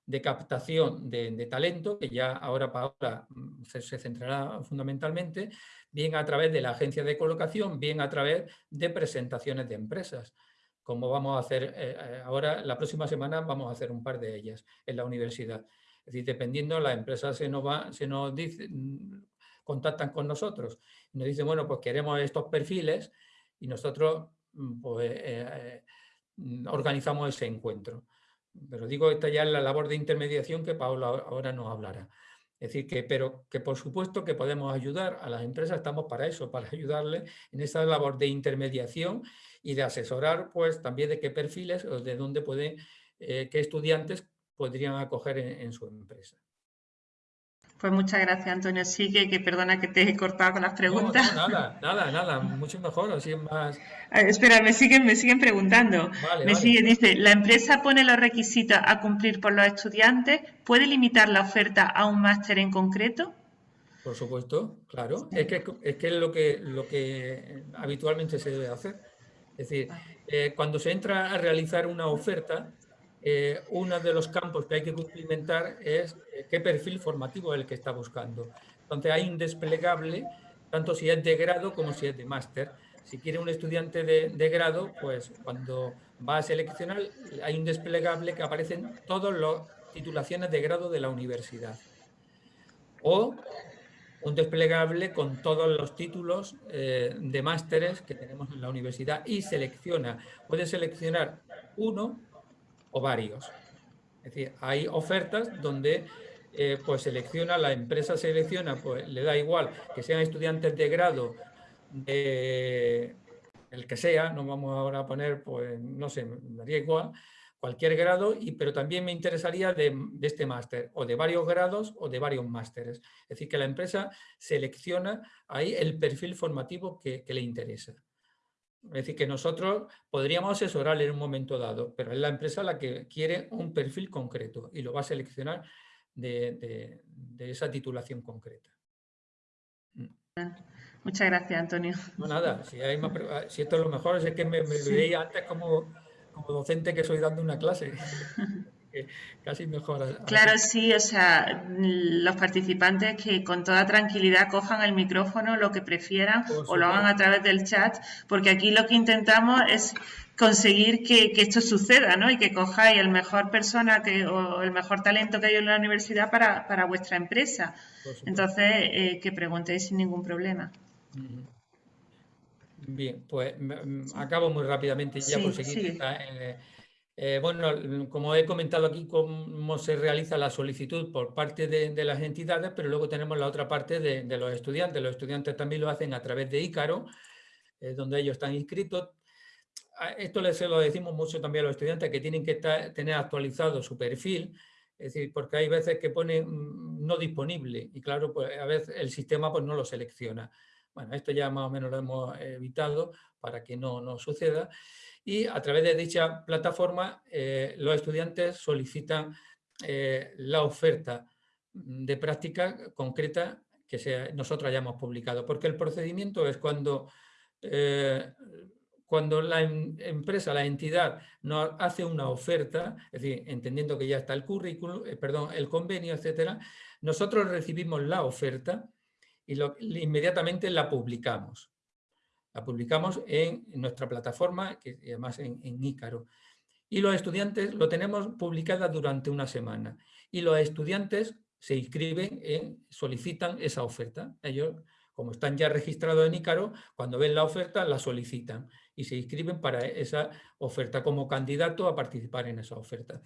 de captación de, talento, que ya ahora Paola mm, se, se centrará fundamentalmente, bien a través de la agencia de colocación, bien a través de presentaciones de empresas, como vamos a hacer eh, eh, ahora, la próxima semana vamos a hacer un par de ellas en la universidad. Es decir, dependiendo, la empresa se nos, va, se nos dice, mm, contactan con nosotros nos dicen, bueno, pues queremos estos perfiles y nosotros pues, eh, organizamos ese encuentro. Pero digo, esta ya es la labor de intermediación que Paula ahora nos hablará. Es decir, que, pero que por supuesto que podemos ayudar a las empresas, estamos para eso, para ayudarles en esa labor de intermediación y de asesorar pues también de qué perfiles o de dónde pueden, eh, qué estudiantes podrían acoger en su empresa. Pues muchas gracias, Antonio. Sí, que, perdona que te he cortado con las preguntas. No, nada, nada, nada, mucho mejor, así es más... espera, me siguen, me siguen preguntando. me dice, ¿la empresa pone los requisitos a cumplir por los estudiantes? ¿Puede limitar la oferta a un máster en concreto? Por supuesto, claro. Es que es, que lo, que, lo que habitualmente se debe hacer. Es decir, eh, cuando se entra a realizar una oferta, eh, uno de los campos que hay que cumplimentar es eh, qué perfil formativo es el que está buscando. Entonces hay un desplegable, tanto si es de grado como si es de máster. Si quiere un estudiante de, grado, pues cuando va a seleccionar hay un desplegable que aparecen todas las titulaciones de grado de la universidad. O un desplegable con todos los títulos eh, de másteres que tenemos en la universidad y selecciona, puede seleccionar uno o varios. Es decir, hay ofertas donde eh, pues selecciona, la empresa selecciona, pues le da igual que sean estudiantes de grado, de el que sea, no vamos ahora a poner, pues no sé, me daría igual, cualquier grado, y, pero también me interesaría de, este máster, o de varios grados o de varios másteres. Es decir, que la empresa selecciona ahí el perfil formativo que le interesa. Es decir, que nosotros podríamos asesorarle en un momento dado, pero es la empresa la que quiere un perfil concreto y lo va a seleccionar de, esa titulación concreta. Mm. Muchas gracias, Antonio. No, nada, si, esto es lo mejor, es que me, veía antes como, como docente que soy dando una clase. casi mejor. Claro, sí, o sea, los participantes que con toda tranquilidad cojan el micrófono, lo que prefieran, o lo hagan a través del chat, porque aquí lo que intentamos es conseguir que, esto suceda, ¿no? Y que cojáis el mejor persona que, o el mejor talento que hay en la universidad para, vuestra empresa. Entonces, eh, que preguntéis sin ningún problema. Bien, pues acabo muy rápidamente ya por seguir. Eh, bueno, como he comentado aquí, cómo se realiza la solicitud por parte de, las entidades, pero luego tenemos la otra parte de, los estudiantes. Los estudiantes también lo hacen a través de Ícaro, eh, donde ellos están inscritos. Esto les lo decimos mucho también a los estudiantes, que tienen que tener actualizado su perfil, es decir, porque hay veces que pone mm, no disponible y claro, pues a veces el sistema pues no lo selecciona. Bueno, esto ya más o menos lo hemos evitado para que no, no suceda y a través de dicha plataforma eh, los estudiantes solicitan eh, la oferta de práctica concreta que nosotros hayamos publicado, porque el procedimiento es cuando, eh, cuando la em, empresa, la entidad, nos hace una oferta, es decir, entendiendo que ya está el currículum, perdón, el convenio, etcétera, nosotros recibimos la oferta y inmediatamente la publicamos. La publicamos en, nuestra plataforma, que además en, en Ícaro. Y los estudiantes lo tenemos publicada durante una semana. Y los estudiantes se inscriben, en, solicitan esa oferta. Ellos, como están ya registrados en Ícaro, cuando ven la oferta la solicitan y se inscriben para esa oferta como candidato a participar en esa oferta.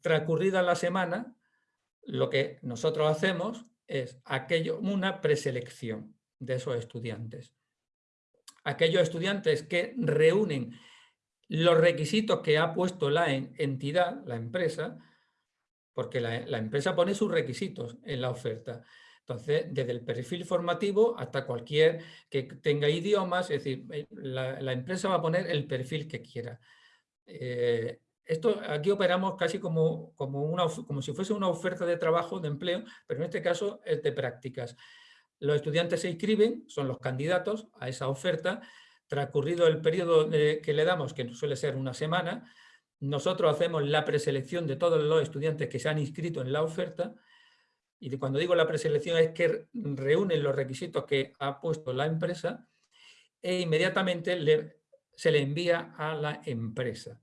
Transcurrida la semana, lo que nosotros hacemos es aquello, una preselección de esos estudiantes. Aquellos estudiantes que reúnen los requisitos que ha puesto la entidad, la empresa, porque la, empresa pone sus requisitos en la oferta. Entonces, desde el perfil formativo hasta cualquier que tenga idiomas, es decir, eh, la, empresa va a poner el perfil que quiera. Eh, esto aquí operamos casi como, como, si fuese una oferta de trabajo, de empleo, pero en este caso es de prácticas. Los estudiantes se inscriben, son los candidatos a esa oferta, transcurrido el periodo que le damos, que suele ser una semana, nosotros hacemos la preselección de todos los estudiantes que se han inscrito en la oferta y cuando digo la preselección es que reúnen los requisitos que ha puesto la empresa e inmediatamente se le envía a la empresa.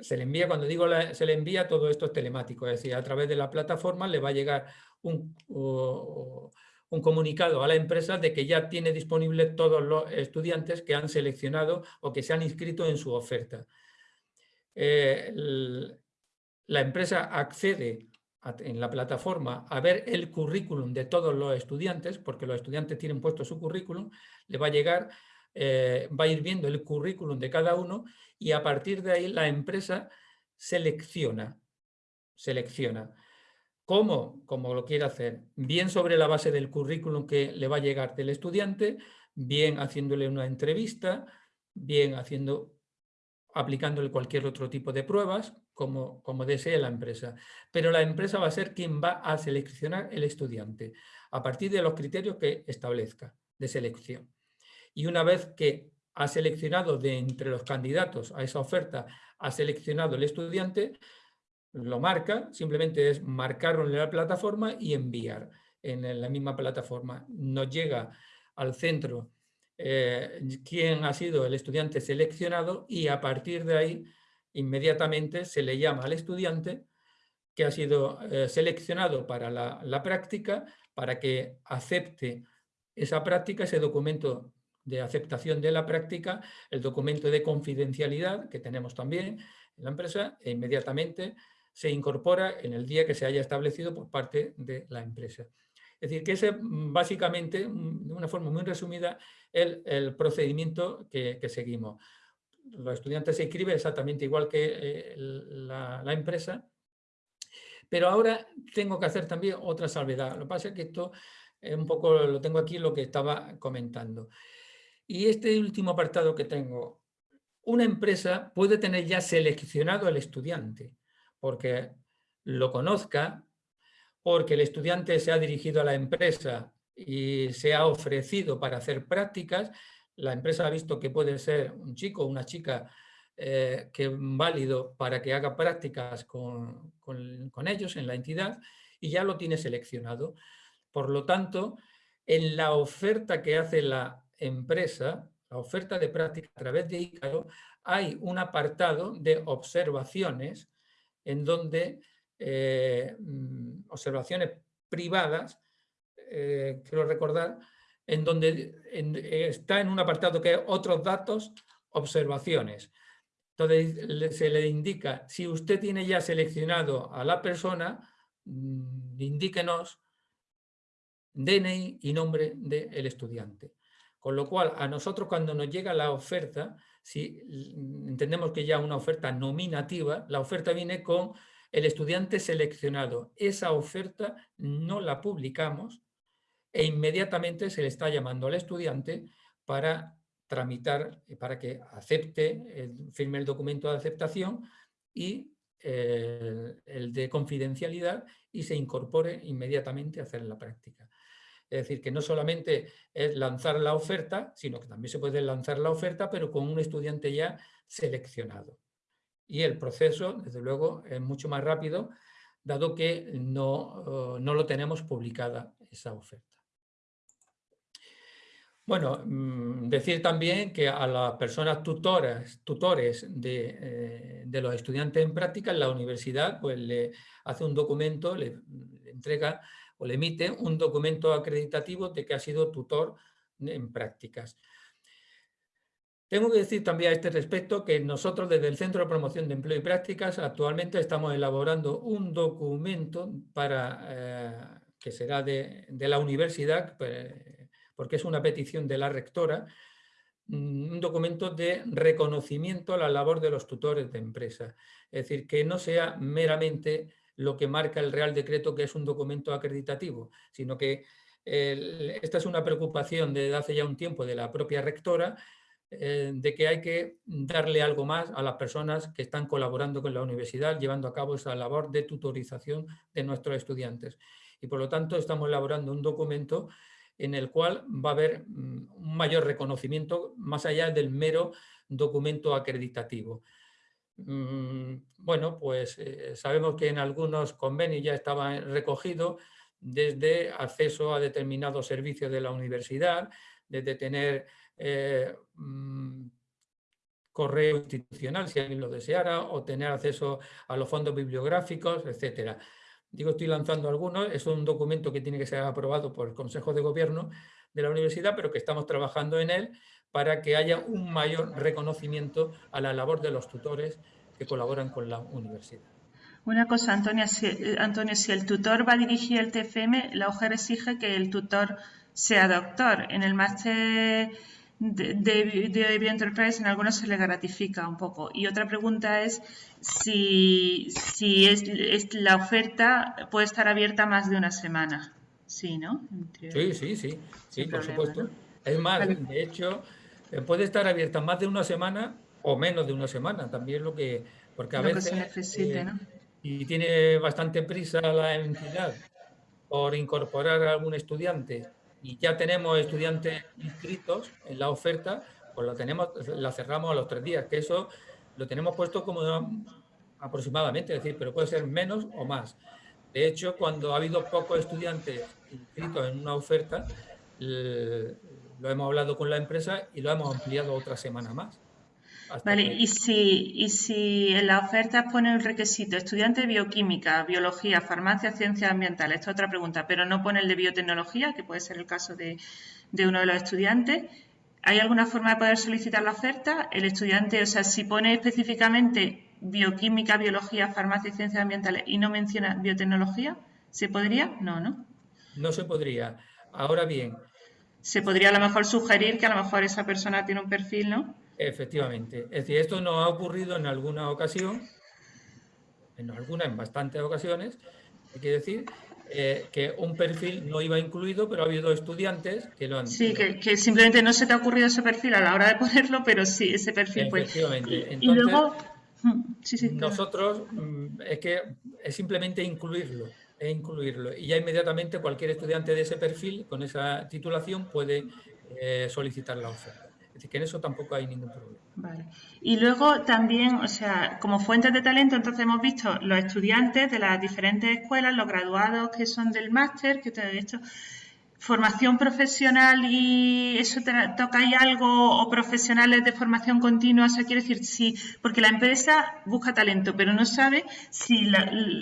Se le envía, cuando digo se le envía, todo esto es telemático, es decir, a través de la plataforma le va a llegar un, un comunicado a la empresa de que ya tiene disponible todos los estudiantes que han seleccionado o que se han inscrito en su oferta. Eh, la empresa accede en la plataforma a ver el currículum de todos los estudiantes, porque los estudiantes tienen puesto su currículum, le va a llegar, eh, va a ir viendo el currículum de cada uno y a partir de ahí la empresa selecciona, selecciona. ¿Cómo? Como lo quiere hacer. Bien sobre la base del currículum que le va a llegar del estudiante, bien haciéndole una entrevista, bien haciendo aplicándole cualquier otro tipo de pruebas, como, como desee la empresa. Pero la empresa va a ser quien va a seleccionar el estudiante, a partir de los criterios que establezca de selección. Y una vez que ha seleccionado de entre los candidatos a esa oferta, ha seleccionado el estudiante, lo marca, simplemente es marcarlo en la plataforma y enviar en la misma plataforma. Nos llega al centro eh, quién ha sido el estudiante seleccionado y a partir de ahí inmediatamente se le llama al estudiante que ha sido eh, seleccionado para la, práctica para que acepte esa práctica, ese documento de aceptación de la práctica, el documento de confidencialidad que tenemos también en la empresa e inmediatamente se incorpora en el día que se haya establecido por parte de la empresa. Es decir, que ese mm, básicamente, mm, de una forma muy resumida, el, el procedimiento que, seguimos. Los estudiantes se inscriben exactamente igual que eh, la, empresa, pero ahora tengo que hacer también otra salvedad. Lo que pasa es que esto es un poco, lo tengo aquí lo que estaba comentando. Y este último apartado que tengo, una empresa puede tener ya seleccionado al estudiante, porque lo conozca, porque el estudiante se ha dirigido a la empresa y se ha ofrecido para hacer prácticas, la empresa ha visto que puede ser un chico o una chica eh, que válido para que haga prácticas con, ellos en la entidad y ya lo tiene seleccionado. Por lo tanto, en la oferta que hace la empresa, la oferta de práctica a través de ICAO, hay un apartado de observaciones en donde eh, mm, observaciones privadas, eh, quiero recordar, en donde está en un apartado que es otros datos, observaciones. Entonces se le indica, si usted tiene ya seleccionado a la persona, mm, indíquenos DNI y nombre del estudiante. Con lo cual, a nosotros cuando nos llega la oferta, si entendemos que ya una oferta nominativa, la oferta viene con el estudiante seleccionado. Esa oferta no la publicamos e inmediatamente se le está llamando al estudiante para tramitar, eh, para que acepte, firme el documento de aceptación y eh, el de confidencialidad y se incorpore inmediatamente a hacer la práctica. Es decir, que no solamente es lanzar la oferta, sino que también se puede lanzar la oferta, pero con un estudiante ya seleccionado. Y el proceso, desde luego, es mucho más rápido, dado que no, no lo tenemos publicada esa oferta. Bueno, mm, decir también que a las personas tutores eh, de, los estudiantes en práctica, la universidad pues, le hace un documento, le, entrega o le emite un documento acreditativo de que ha sido tutor en prácticas. Tengo que decir también a este respecto que nosotros desde el Centro de Promoción de Empleo y Prácticas actualmente estamos elaborando un documento para, eh, que será de, de la universidad, pues, porque es una petición de la rectora, mm, un documento de reconocimiento a la labor de los tutores de empresa. Es decir, que no sea meramente lo que marca el Real Decreto, que es un documento acreditativo, sino que esta es una preocupación desde hace ya un tiempo de la propia rectora, eh, de que hay que darle algo más a las personas que están colaborando con la universidad, llevando a cabo esa labor de tutorización de nuestros estudiantes. Y por lo tanto estamos elaborando un documento en el cual va a haber mm, un mayor reconocimiento más allá del mero documento acreditativo. Mm, bueno, pues eh, sabemos que en algunos convenios ya estaba recogido desde acceso a determinados servicios de la universidad, desde tener eh, mm, correo institucional si alguien lo deseara, o tener acceso a los fondos bibliográficos, etcétera. Digo, estoy lanzando algunos, es un documento que tiene que ser aprobado por el Consejo de Gobierno de la universidad, pero que estamos trabajando en él para que haya un mayor reconocimiento a la labor de los tutores que colaboran con la universidad. Una cosa, Antonio, si, eh, Antonio, si el tutor va a dirigir el TFM, la UGER exige que el tutor sea doctor. En el máster de, de, de Bioenterprise en algunos se le gratifica un poco. Y otra pregunta es si, si es, la oferta puede estar abierta más de una semana. Sí, ¿no? Sí, sí, sí, sí, por supuesto. Es más, de hecho, eh, puede estar abierta más de una semana o menos de una semana, también lo que, porque a veces se necesite, eh, y tiene bastante prisa la entidad por incorporar a algún estudiante y ya tenemos estudiantes inscritos en la oferta, pues la, tenemos, la cerramos a los tres días, que eso lo tenemos puesto como aproximadamente, es decir, pero puede ser menos o más. De hecho, cuando ha habido pocos estudiantes inscritos en una oferta, lo hemos hablado con la empresa y lo hemos ampliado otra semana más. Vale, y si, y si en la oferta pone el requisito estudiante de bioquímica, biología, farmacia, ciencias ambientales, esta es otra pregunta, pero no pone el de biotecnología, que puede ser el caso de, uno de los estudiantes, ¿hay alguna forma de poder solicitar la oferta? El estudiante, o sea, si pone específicamente bioquímica, biología, farmacia y ciencias ambientales y no menciona biotecnología, ¿se podría? No, ¿no? No se podría. Ahora bien. Se podría a lo mejor sugerir que a lo mejor esa persona tiene un perfil, ¿no? Efectivamente. Es decir, esto nos ha ocurrido en alguna ocasión, en alguna, en bastantes ocasiones, hay que decir, eh, que un perfil no iba incluido, pero ha habido estudiantes que lo han... Sí, que, simplemente no se te ha ocurrido ese perfil a la hora de ponerlo, pero sí, ese perfil. Pues. Efectivamente. Entonces, y luego... Mm, sí, sí, nosotros mm, es que es simplemente incluirlo, es incluirlo. Y ya inmediatamente cualquier estudiante de ese perfil, con esa titulación, puede eh, solicitar la oferta. Es decir, que en eso tampoco hay ningún problema. Vale. Y luego también, o sea, como fuentes de talento, entonces hemos visto los estudiantes de las diferentes escuelas, los graduados que son del máster, que todo esto, formación profesional y eso ahí algo o profesionales de formación continua, o sea, quiere decir, sí, porque la empresa busca talento, pero no sabe si,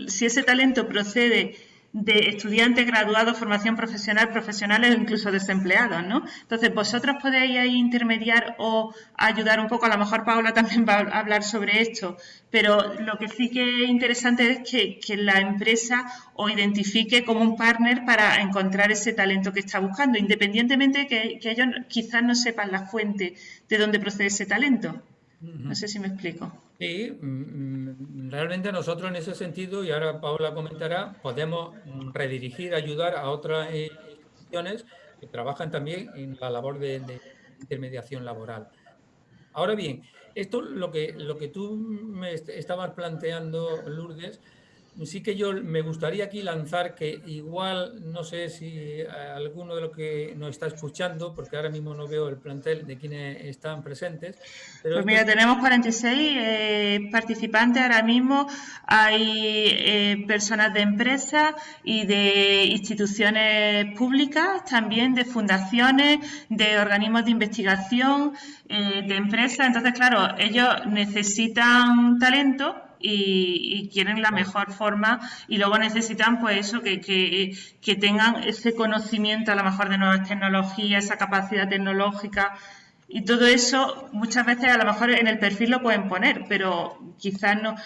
si ese talento procede de estudiantes graduados, formación profesional, profesionales o incluso desempleados, ¿no? Entonces, vosotros podéis ahí intermediar o ayudar un poco, a lo mejor Paula también va a hablar sobre esto, pero lo que sí que es interesante es que, la empresa os identifique como un partner para encontrar ese talento que está buscando, independientemente de que, que ellos quizás no sepan la fuente de dónde procede ese talento. No sé si me explico. Sí, mm, mm, realmente nosotros en ese sentido, y ahora Paula comentará, podemos redirigir, ayudar a otras instituciones que trabajan también en la labor de, intermediación laboral. Ahora bien, esto lo que, lo que tú me estabas planteando, Lourdes, sí que yo me gustaría aquí lanzar que igual, no sé si alguno de los que nos está escuchando, porque ahora mismo no veo el plantel de quienes están presentes. pues mira, tenemos 46 eh, participantes ahora mismo. Hay eh, personas de empresas y de instituciones públicas, también de fundaciones, de organismos de investigación, eh, de empresas. Entonces, claro, ellos necesitan talento y, quieren la mejor forma y luego necesitan pues eso, que, que, tengan ese conocimiento a lo mejor de nuevas tecnologías, esa capacidad tecnológica. Y todo eso muchas veces a lo mejor en el perfil lo pueden poner, pero quizás no,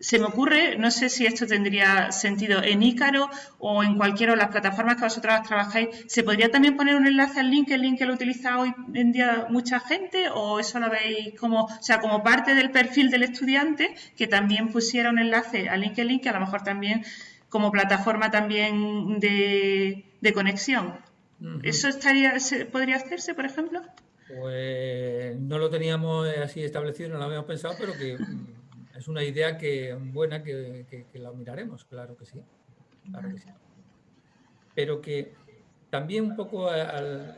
se me ocurre, no sé si esto tendría sentido en Ícaro o en cualquiera de las plataformas que vosotros trabajáis, ¿se podría también poner un enlace al link, el link que lo utiliza hoy en día mucha gente o eso lo veis como, o sea, como parte del perfil del estudiante que también pusiera un enlace al LinkedIn que a lo mejor también como plataforma también de, conexión? ¿Eso estaría, podría hacerse, por ejemplo? Pues no lo teníamos así establecido, no lo habíamos pensado, pero que es una idea que buena que, la miraremos, claro que sí. Claro que sí. Pero que también un poco a,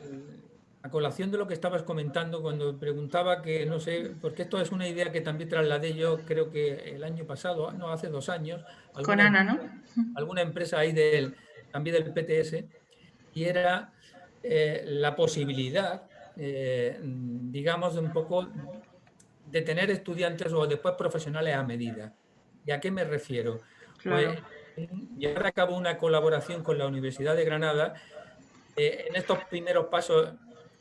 colación de lo que estabas comentando cuando preguntaba que, no sé, porque esto es una idea que también trasladé yo, creo que el año pasado, no, hace dos años. Con Ana, ¿no? Alguna empresa ahí del, también del PTS, y era eh, la posibilidad, eh, digamos, de un poco de tener estudiantes o después profesionales a medida. ¿Y a qué me refiero? Pues llevar a cabo una colaboración con la Universidad de Granada eh, en estos primeros pasos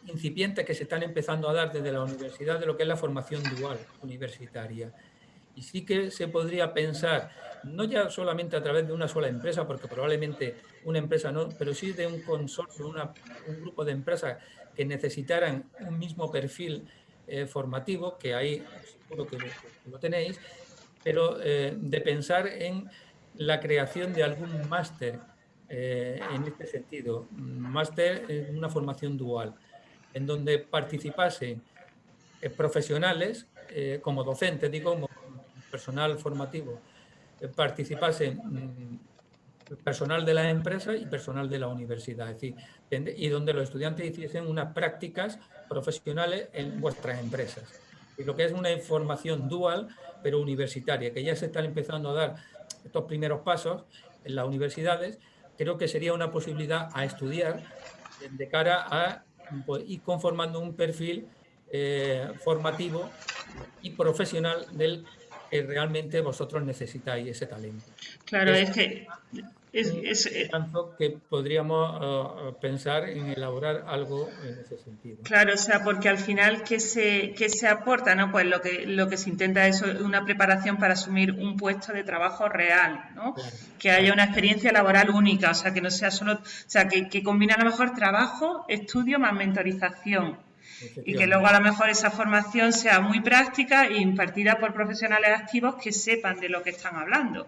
incipientes que se están empezando a dar desde la universidad de lo que es la formación dual universitaria. Y sí que se podría pensar, no ya solamente a través de una sola empresa, porque probablemente una empresa no, pero sí de un consorcio, un grupo de empresas que necesitaran un mismo perfil eh, formativo, que ahí seguro que lo, tenéis, pero eh, de pensar en la creación de algún máster eh, en este sentido, máster en una formación dual, en donde participasen profesionales como docentes, digo, como personal formativo, participasen mm, personal de la empresa y personal de la universidad, es decir, y donde los estudiantes hiciesen unas prácticas profesionales en vuestras empresas. Y lo que es una información dual, pero universitaria, que ya se están empezando a dar estos primeros pasos en las universidades, creo que sería una posibilidad a estudiar de cara a pues, ir conformando un perfil eh, formativo y profesional del que realmente vosotros necesitáis ese talento. Claro, es que es, eh, tanto que podríamos uh, pensar en elaborar algo en ese sentido. Claro, o sea, porque al final, ¿qué se, qué se aporta? ¿no? Pues lo que, lo que se intenta es una preparación para asumir un puesto de trabajo real, ¿no? que haya una experiencia laboral única, o sea, que no sea solo, o sea, que, que combine a lo mejor trabajo, estudio más mentorización. Y que luego a lo mejor esa formación sea muy práctica e impartida por profesionales activos que sepan de lo que están hablando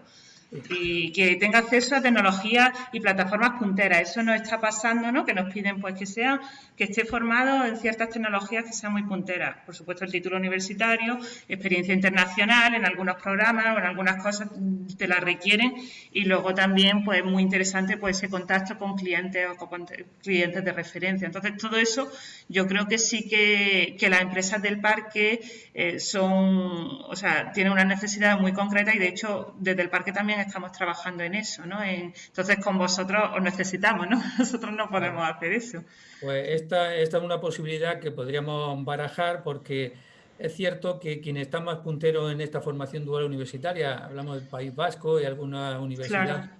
y que tenga acceso a tecnologías y plataformas punteras. Eso nos está pasando, ¿no? Que nos piden pues que sea, que esté formado en ciertas tecnologías que sean muy punteras. Por supuesto, el título universitario, experiencia internacional en algunos programas o en algunas cosas te la requieren y luego también, pues muy interesante, pues ese contacto con clientes o con clientes de referencia. Entonces, todo eso yo creo que sí que, que las empresas del parque eh, son, o sea, tienen una necesidad muy concreta y de hecho desde el parque también estamos trabajando en eso, ¿no? entonces con vosotros os necesitamos, ¿no? Nosotros no podemos hacer eso. Pues esta, esta es una posibilidad que podríamos barajar porque es cierto que quienes están más punteros en esta formación dual universitaria, hablamos del País Vasco y alguna universidad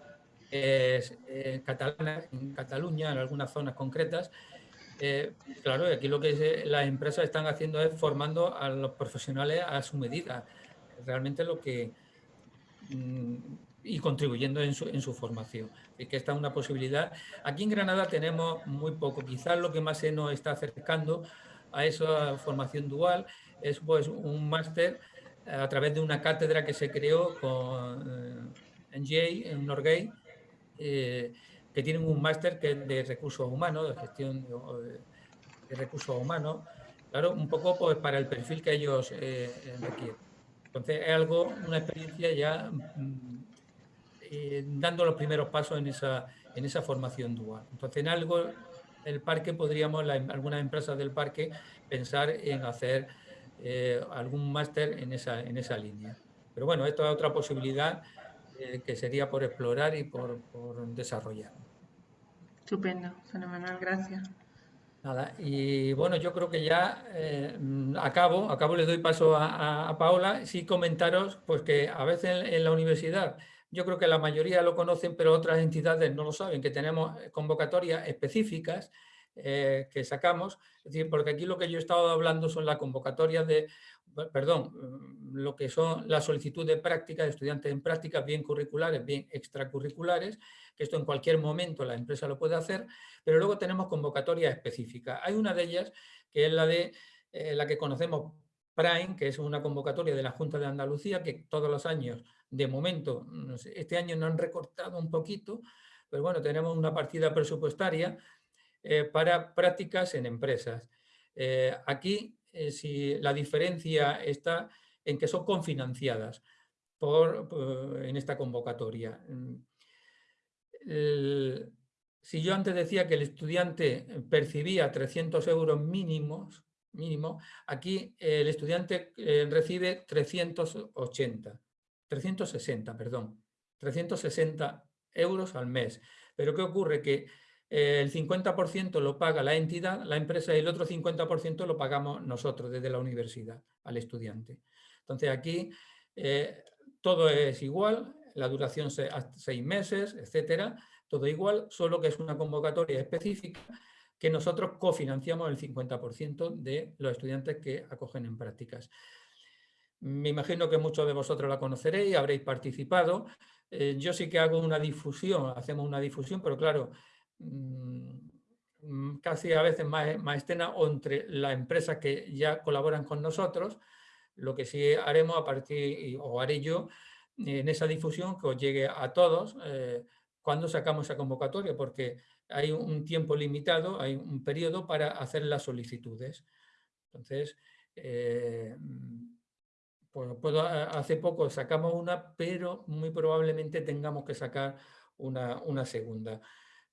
eh, catalana, en Cataluña, en algunas zonas concretas, eh, claro, aquí lo que las empresas están haciendo es formando a los profesionales a su medida. Realmente lo que mm, y contribuyendo en su, en su formación. Es que esta es una posibilidad. Aquí en Granada tenemos muy poco. Quizás lo que más se nos está acercando a esa formación dual es pues, un máster a través de una cátedra que se creó con, eh, en en Norgay, eh, que tienen un máster que de recursos humanos, de gestión de, recursos humanos, claro, un poco pues, para el perfil que ellos eh, requieren. Entonces es algo, una experiencia ya mm, eh, dando los primeros pasos en esa, en esa formación dual. Entonces, en algo, el parque podríamos, algunas empresas del parque, pensar en hacer eh, algún máster en esa, en esa línea. Pero bueno, esto es otra posibilidad que sería por explorar y por, por desarrollar. Estupendo, fenomenal, gracias. Nada, y bueno, yo creo que ya eh, acabo, acabo, le doy paso a, Paola, sí comentaros pues que a veces en, la universidad, yo creo que la mayoría lo conocen, pero otras entidades no lo saben, que tenemos convocatorias específicas eh, que sacamos, es decir, porque aquí lo que yo he estado hablando son las convocatorias de, perdón, lo que son la solicitud de práctica de estudiantes en prácticas, bien curriculares, bien extracurriculares, que esto en cualquier momento la empresa lo puede hacer, pero luego tenemos convocatorias específicas. Hay una de ellas que es la, de, eh, la que conocemos Prime, que es una convocatoria de la Junta de Andalucía, que todos los años, de momento, este año nos han recortado un poquito, pero bueno, tenemos una partida presupuestaria eh, para prácticas en empresas. Eh, aquí, si la diferencia está en que son confinanciadas por, en esta convocatoria si yo antes decía que el estudiante percibía 300 euros mínimos, mínimo, aquí el estudiante eh, recibe 380, 360, perdón, 360 euros al mes. Pero ¿qué ocurre? Que eh, el 50% lo paga la entidad, la empresa, y el otro 50% lo pagamos nosotros desde la universidad al estudiante. Entonces aquí eh, todo es igual, la duración seis meses, etcétera, todo igual, solo que es una convocatoria específica que nosotros cofinanciamos el 50% de los estudiantes que acogen en prácticas. Me imagino que muchos de vosotros la conoceréis, habréis participado. Eh, yo sí que hago una difusión, hacemos una difusión, pero claro, mm, casi a veces más, más entre las empresas que ya colaboran con nosotros, lo que sí haremos a partir, o haré yo, en esa difusión que os llegue a todos eh, cuando sacamos esa convocatoria, porque hay un tiempo limitado, hay un periodo para hacer las solicitudes. Entonces, eh, pues, puedo, hace poco sacamos una, pero muy probablemente tengamos que sacar una, segunda,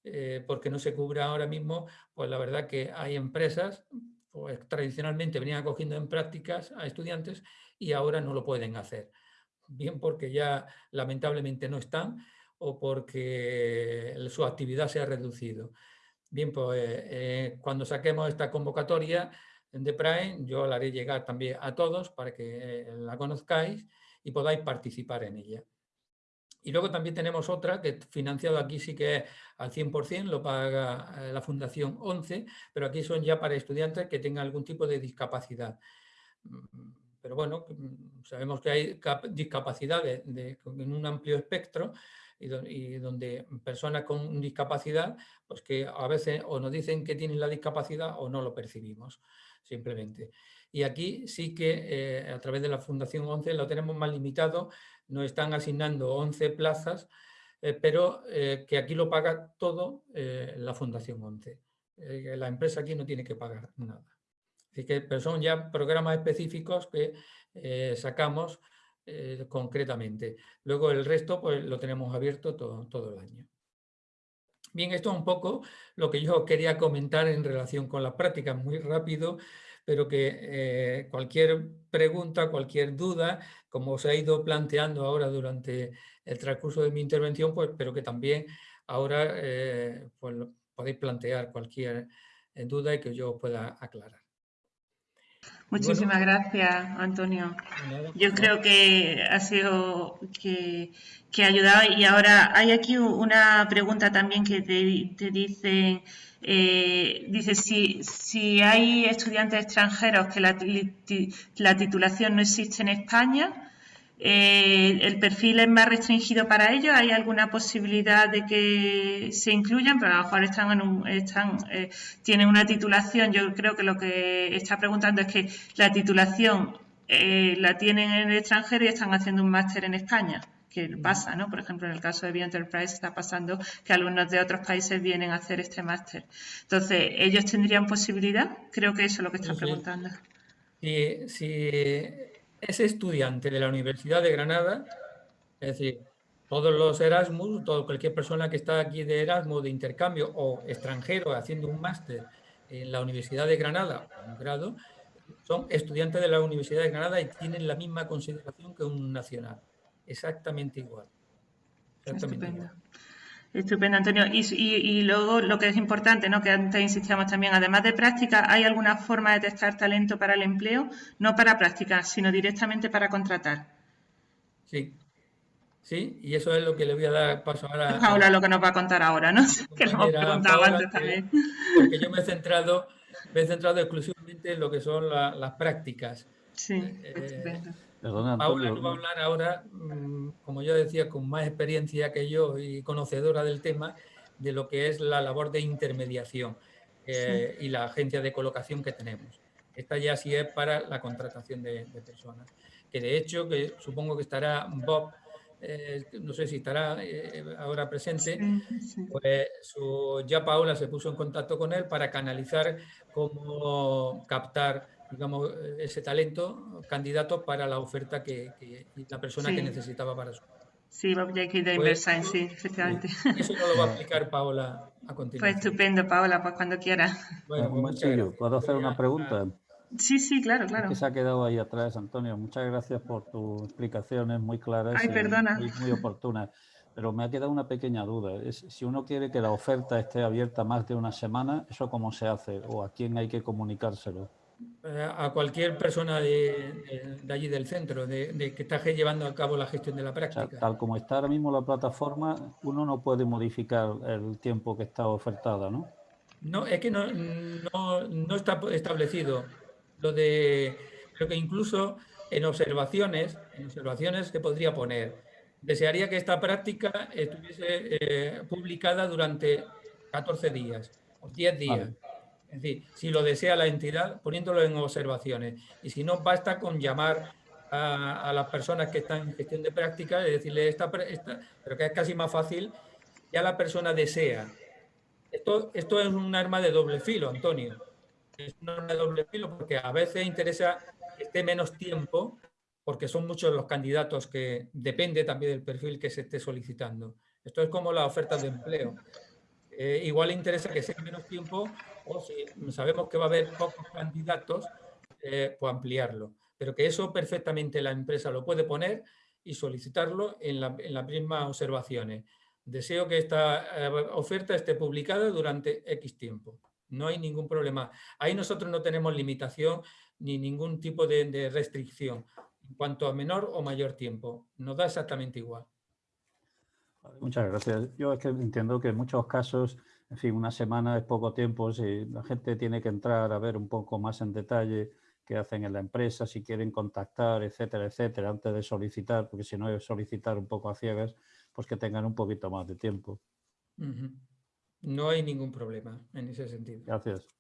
eh, porque no se cubre ahora mismo, pues la verdad que hay empresas, pues tradicionalmente venían acogiendo en prácticas a estudiantes y ahora no lo pueden hacer bien porque ya lamentablemente no están o porque su actividad se ha reducido. Bien, pues eh, cuando saquemos esta convocatoria de Prime, yo la haré llegar también a todos para que eh, la conozcáis y podáis participar en ella. Y luego también tenemos otra que financiado aquí sí que al 100%, lo paga eh, la Fundación 11, pero aquí son ya para estudiantes que tengan algún tipo de discapacidad pero bueno, mm, sabemos que hay discapacidades en un amplio espectro y, donde personas con discapacidad, pues que a veces o nos dicen que tienen la discapacidad o no lo percibimos, simplemente. Y aquí sí que eh, a través de la Fundación 11 lo tenemos más limitado, nos están asignando 11 plazas, eh, pero eh, que aquí lo paga todo la Fundación 11. la empresa aquí no tiene que pagar nada. Así que, pero son ya programas específicos que eh, sacamos eh, concretamente. Luego el resto pues, lo tenemos abierto todo, todo el año. Bien, esto es un poco lo que yo quería comentar en relación con las prácticas, muy rápido, pero que eh, cualquier pregunta, cualquier duda, como os ha ido planteando ahora durante el transcurso de mi intervención, pues, pero que también ahora pues, podéis plantear cualquier duda y que yo pueda aclarar. Muchísimas gracias, Antonio. Yo creo que ha sido que, ha ayudado y ahora hay aquí una pregunta también que te, te dicen, eh, dice si, si hay estudiantes extranjeros que la, la titulación no existe en España, eh, ¿El perfil es más restringido para ellos? ¿Hay alguna posibilidad de que se incluyan? Pero a lo mejor están en un, están, eh, tienen una titulación. Yo creo que lo que está preguntando es que la titulación eh, la tienen en el extranjero y están haciendo un máster en España que pasa, ¿no? Por ejemplo, en el caso de Bioenterprise está pasando que alumnos de otros países vienen a hacer este máster. Entonces, ¿ellos tendrían posibilidad? Creo que eso es lo que está preguntando. Sí, sí ese estudiante de la Universidad de Granada, es decir, todos los Erasmus, todo, cualquier persona que está aquí de Erasmus, de intercambio o extranjero haciendo un máster en la Universidad de Granada, un grado, son estudiantes de la Universidad de Granada y tienen la misma consideración que un nacional. Exactamente igual. Estupendo. Estupendo, Antonio. Y, luego lo que es importante, ¿no? que antes insistíamos también, además de práctica, ¿hay alguna forma de testar talento para el empleo? No para práctica, sino directamente para contratar. Sí, sí, y eso es lo que le voy a dar paso ahora. Ahora lo que nos va a contar ahora, ¿no? Que lo hemos preguntado antes también. Porque yo me he centrado, me he centrado exclusivamente en lo que son las prácticas. Sí, eh, estupendo. Paula nos va a hablar ahora, mm, como yo decía, con más experiencia que yo y conocedora del tema, de lo que es la labor de intermediación eh, y la agencia de colocación que tenemos. Esta ya sí es para la contratación de, personas. Que de hecho, que supongo que estará Bob, eh, no sé si estará eh, ahora presente, pues ya Paula se puso en contacto con él para canalizar cómo captar digamos, ese talento, candidato para la oferta que, la persona que necesitaba para su. Sí, Bob Jenkins de pues, sí, efectivamente. Eso no lo va a explicar Paola a continuación. Pues estupendo, Paola, pues cuando quiera. Bueno, pues ¿puedo hacer una pregunta? Sí, sí, claro, claro. que se ha quedado ahí atrás, Antonio. Muchas gracias por tus explicaciones muy claras Ay, perdona. y muy oportunas. Pero me ha quedado una pequeña duda. Es, si uno quiere que la oferta esté abierta más de una semana, ¿eso cómo se hace? ¿O a quién hay que comunicárselo? A cualquier persona de, allí del centro, de, que está llevando a cabo la gestión de la práctica. tal como está ahora mismo la plataforma, uno no puede modificar el tiempo que está ofertada, ¿no? No, es que no, no, está establecido. Lo de, creo que incluso en observaciones, en observaciones se podría poner, desearía que esta práctica estuviese eh, publicada durante 14 días o 10 días. Es decir, si lo desea la entidad, poniéndolo en observaciones. Y si no, basta con llamar a, las personas que están en gestión de práctica y decirle, esta, pero que es casi más fácil, ya la persona desea. Esto, esto es un arma de doble filo, Antonio. Es un arma de doble filo porque a veces interesa que esté menos tiempo, porque son muchos los candidatos que depende también del perfil que se esté solicitando. Esto es como la oferta de empleo. Eh, igual interesa que sea menos tiempo sabemos que va a haber pocos candidatos, eh, pues ampliarlo. Pero que eso perfectamente la empresa lo puede poner y solicitarlo en, las mismas observaciones. Deseo que esta eh, oferta esté publicada durante X tiempo. No hay ningún problema. Ahí nosotros no tenemos limitación ni ningún tipo de, de restricción en cuanto a menor o mayor tiempo. Nos da exactamente igual. Muchas gracias. Yo es que entiendo que en muchos casos en fin, una semana es poco tiempo, si la gente tiene que entrar a ver un poco más en detalle qué hacen en la empresa, si quieren contactar, etcétera, etcétera, antes de solicitar, porque si no es solicitar un poco a ciegas, pues que tengan un poquito más de tiempo. No hay ningún problema en ese sentido. Gracias.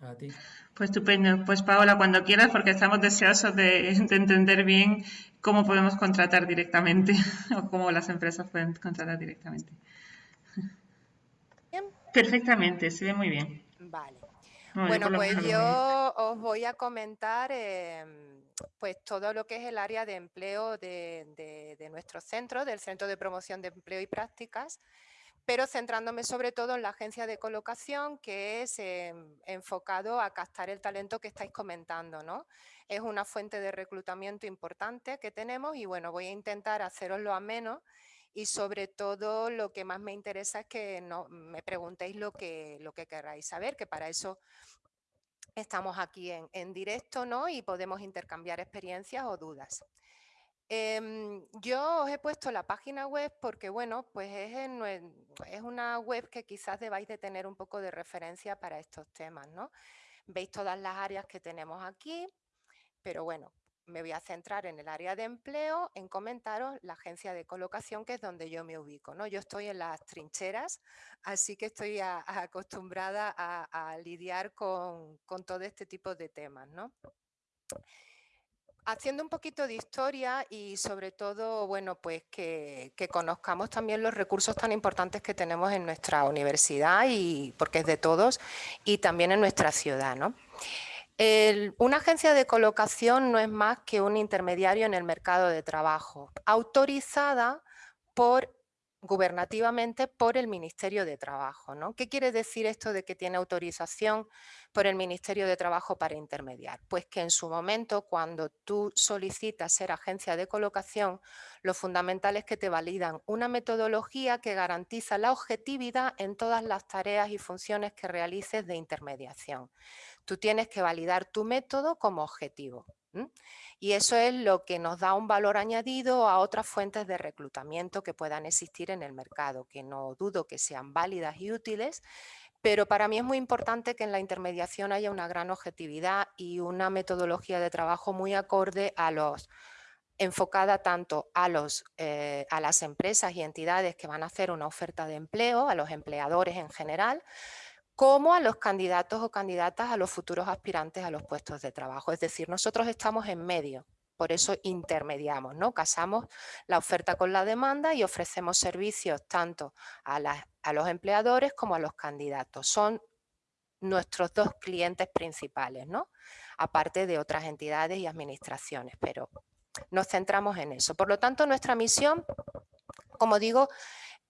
A ti. Pues estupendo. Pues Paola, cuando quieras, porque estamos deseosos de, de, entender bien cómo podemos contratar directamente o cómo las empresas pueden contratar directamente. Perfectamente, se ve muy bien. Vale. bueno, pues yo os voy a comentar em, pues todo lo que es el área de empleo de, nuestro centro, del Centro de Promoción de Empleo y Prácticas, pero centrándome sobre todo en la agencia de colocación que es em, enfocado a captar el talento que estáis comentando, ¿no? Es una fuente de reclutamiento importante que tenemos y bueno, voy a intentar haceroslo a menos y sobre todo lo que más me interesa es que no, me preguntéis lo que, lo que queráis saber, que para eso estamos aquí en, directo ¿no? y podemos intercambiar experiencias o dudas. Em, yo os he puesto la página web porque, bueno, pues es, es, una web que quizás debáis de tener un poco de referencia para estos temas, ¿no? Veis todas las áreas que tenemos aquí, pero bueno, me voy a centrar en el área de empleo, en comentaros la agencia de colocación, que es donde yo me ubico. ¿no? Yo estoy en las trincheras, así que estoy acostumbrada a, lidiar con, todo este tipo de temas. ¿no? Haciendo un poquito de historia y sobre todo, bueno, pues que, que, conozcamos también los recursos tan importantes que tenemos en nuestra universidad, y porque es de todos, y también en nuestra ciudad, ¿no? Una agencia de colocación no es más que un intermediario en el mercado de trabajo, autorizada por gubernativamente por el Ministerio de Trabajo. ¿no? ¿Qué quiere decir esto de que tiene autorización por el Ministerio de Trabajo para intermediar? Pues que en su momento, cuando tú solicitas ser agencia de colocación, lo fundamental es que te validan una metodología que garantiza la objetividad en todas las tareas y funciones que realices de intermediación. Tú tienes que validar tu método como objetivo. Y eso es lo que nos da un valor añadido a otras fuentes de reclutamiento que puedan existir en el mercado, que no dudo que sean válidas y útiles, pero para mí es muy importante que en la intermediación haya una gran objetividad y una metodología de trabajo muy acorde a los enfocada tanto a, los, eh, a las empresas y entidades que van a hacer una oferta de empleo, a los empleadores en general, como a los candidatos o candidatas a los futuros aspirantes a los puestos de trabajo. Es decir, nosotros estamos en medio, por eso intermediamos, ¿no? Casamos la oferta con la demanda y ofrecemos servicios tanto a, los empleadores como a los candidatos. Son nuestros dos clientes principales, ¿no? Aparte de otras entidades y administraciones, pero nos centramos en eso. Por lo tanto, nuestra misión, como digo,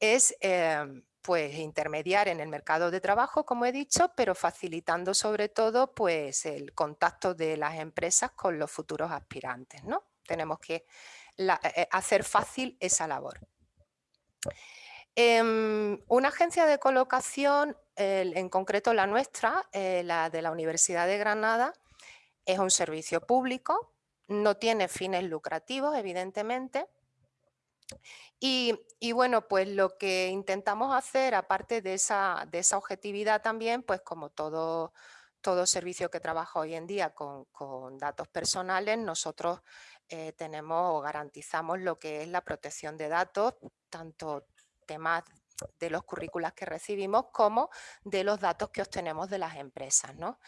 es eh, pues intermediar en el mercado de trabajo, como he dicho, pero facilitando sobre todo pues el contacto de las empresas con los futuros aspirantes, ¿no? Tenemos que eh, hacer fácil esa labor. Em, una agencia de colocación, en concreto la nuestra, eh, la de la Universidad de Granada, es un servicio público, no tiene fines lucrativos, evidentemente, y, bueno, pues lo que intentamos hacer, aparte de esa, de esa objetividad también, pues como todo, todo servicio que trabaja hoy en día con, datos personales, nosotros eh, tenemos o garantizamos lo que es la protección de datos, tanto temas de los currículas que recibimos como de los datos que obtenemos de las empresas. ¿no?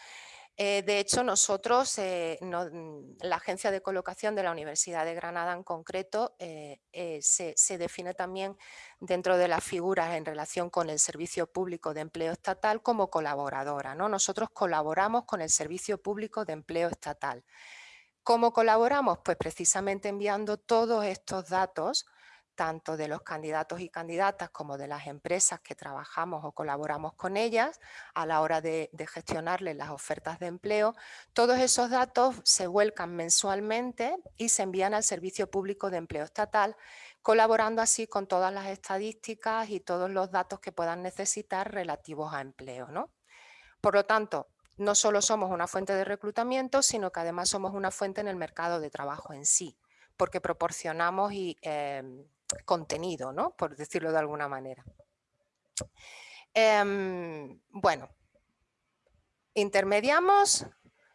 Eh, de hecho, nosotros, eh, mm, la agencia de colocación de la Universidad de Granada en concreto, eh, se, define también dentro de las figuras en relación con el Servicio Público de Empleo Estatal como colaboradora. ¿no? Nosotros colaboramos con el Servicio Público de Empleo Estatal. ¿Cómo colaboramos? Pues precisamente enviando todos estos datos tanto de los candidatos y candidatas como de las empresas que trabajamos o colaboramos con ellas a la hora de, gestionarles las ofertas de empleo, todos esos datos se vuelcan mensualmente y se envían al Servicio Público de Empleo Estatal, colaborando así con todas las estadísticas y todos los datos que puedan necesitar relativos a empleo. ¿no? Por lo tanto, no solo somos una fuente de reclutamiento, sino que además somos una fuente en el mercado de trabajo en sí, porque proporcionamos y, em, contenido, ¿no? por decirlo de alguna manera. Em, bueno, intermediamos,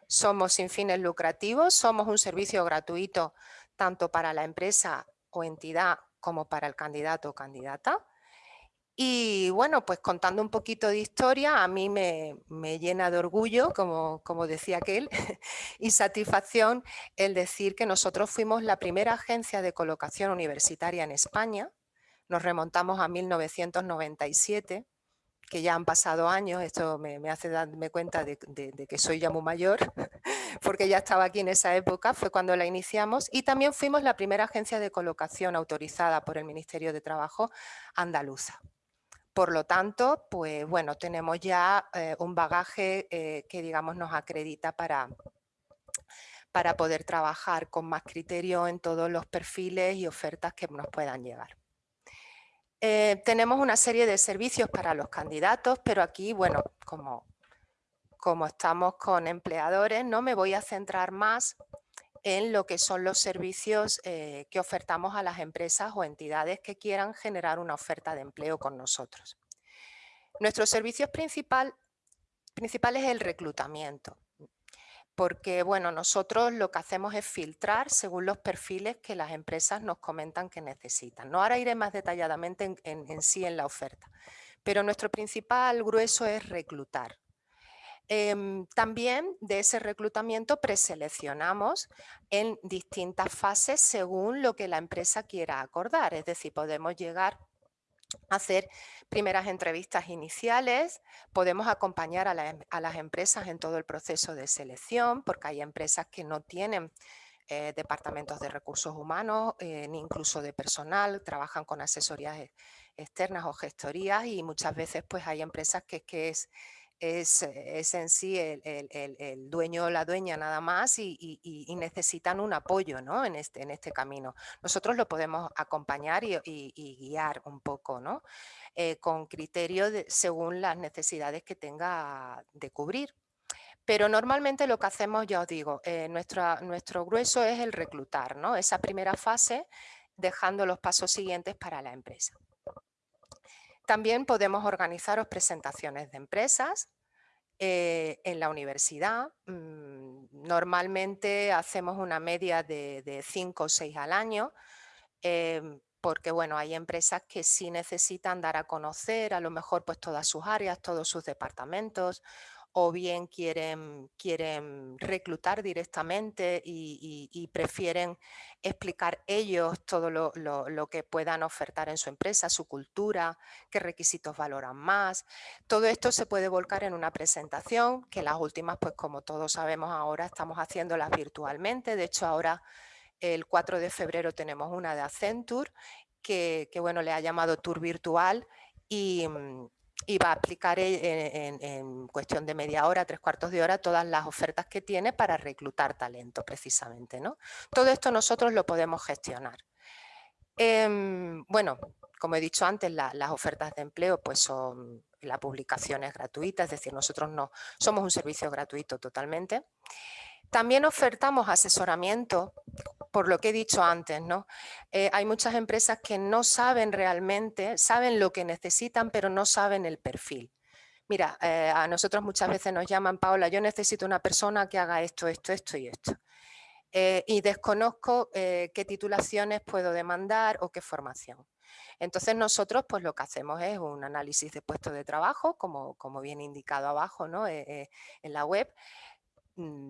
somos sin fines lucrativos, somos un servicio gratuito tanto para la empresa o entidad como para el candidato o candidata. Y bueno, pues contando un poquito de historia, a mí me, llena de orgullo, como, como, decía aquel, y satisfacción el decir que nosotros fuimos la primera agencia de colocación universitaria en España. Nos remontamos a 1997, que ya han pasado años, esto me, hace darme cuenta de, de, que soy ya muy mayor, porque ya estaba aquí en esa época, fue cuando la iniciamos, y también fuimos la primera agencia de colocación autorizada por el Ministerio de Trabajo andaluza. Por lo tanto, pues bueno, tenemos ya eh, un bagaje eh, que digamos nos acredita para, para poder trabajar con más criterio en todos los perfiles y ofertas que nos puedan llegar. Eh, tenemos una serie de servicios para los candidatos, pero aquí, bueno, como, como estamos con empleadores, no me voy a centrar más en lo que son los servicios eh, que ofertamos a las empresas o entidades que quieran generar una oferta de empleo con nosotros. Nuestro servicio principal, principal es el reclutamiento, porque bueno, nosotros lo que hacemos es filtrar según los perfiles que las empresas nos comentan que necesitan. No ahora iré más detalladamente en sí en la oferta, pero nuestro principal grueso es reclutar. Em, también de ese reclutamiento preseleccionamos en distintas fases según lo que la empresa quiera acordar. Es decir, podemos llegar a hacer primeras entrevistas iniciales, podemos acompañar a, em, las empresas en todo el proceso de selección, porque hay empresas que no tienen eh, departamentos de recursos humanos, eh, ni incluso de personal, trabajan con asesorías e, externas o gestorías y muchas veces pues hay empresas que es, es, en sí el, dueño o la dueña nada más y, necesitan un apoyo ¿no? en, este, en este camino. Nosotros lo podemos acompañar y, guiar un poco ¿no? Eh, con criterio según las necesidades que tenga de cubrir. Pero normalmente lo que hacemos, ya os digo, eh, nuestro grueso es el reclutar, ¿no? esa primera fase dejando los pasos siguientes para la empresa. También podemos organizaros presentaciones de empresas eh, en la universidad. Mm, normalmente hacemos una media de, cinco o seis al año, em, porque bueno, hay empresas que sí necesitan dar a conocer a lo mejor pues todas sus áreas, todos sus departamentos, o bien quieren, quieren reclutar directamente y, prefieren explicar ellos todo lo, que puedan ofertar en su empresa, su cultura, qué requisitos valoran más. Todo esto se puede volcar en una presentación, que las últimas, pues como todos sabemos ahora, estamos haciéndolas virtualmente. De hecho, ahora el 4 de febrero tenemos una de Accenture, que, que bueno, le ha llamado Tour Virtual y mm, y va a aplicar en, cuestión de media hora, tres cuartos de hora, todas las ofertas que tiene para reclutar talento precisamente. ¿no? Todo esto nosotros lo podemos gestionar. Em, bueno, como he dicho antes, las ofertas de empleo pues son, la publicación es gratuita, es decir, nosotros no somos un servicio gratuito totalmente. También ofertamos asesoramiento, por lo que he dicho antes, ¿no? Eh, hay muchas empresas que no saben realmente, saben lo que necesitan, pero no saben el perfil. Mira, eh, a nosotros muchas veces nos llaman, Paola, yo necesito una persona que haga esto, esto, esto y esto. Eh, y desconozco qué titulaciones puedo demandar o qué formación. Entonces nosotros pues lo que hacemos es un análisis de puesto de trabajo, como, como viene indicado abajo ¿no? en la web,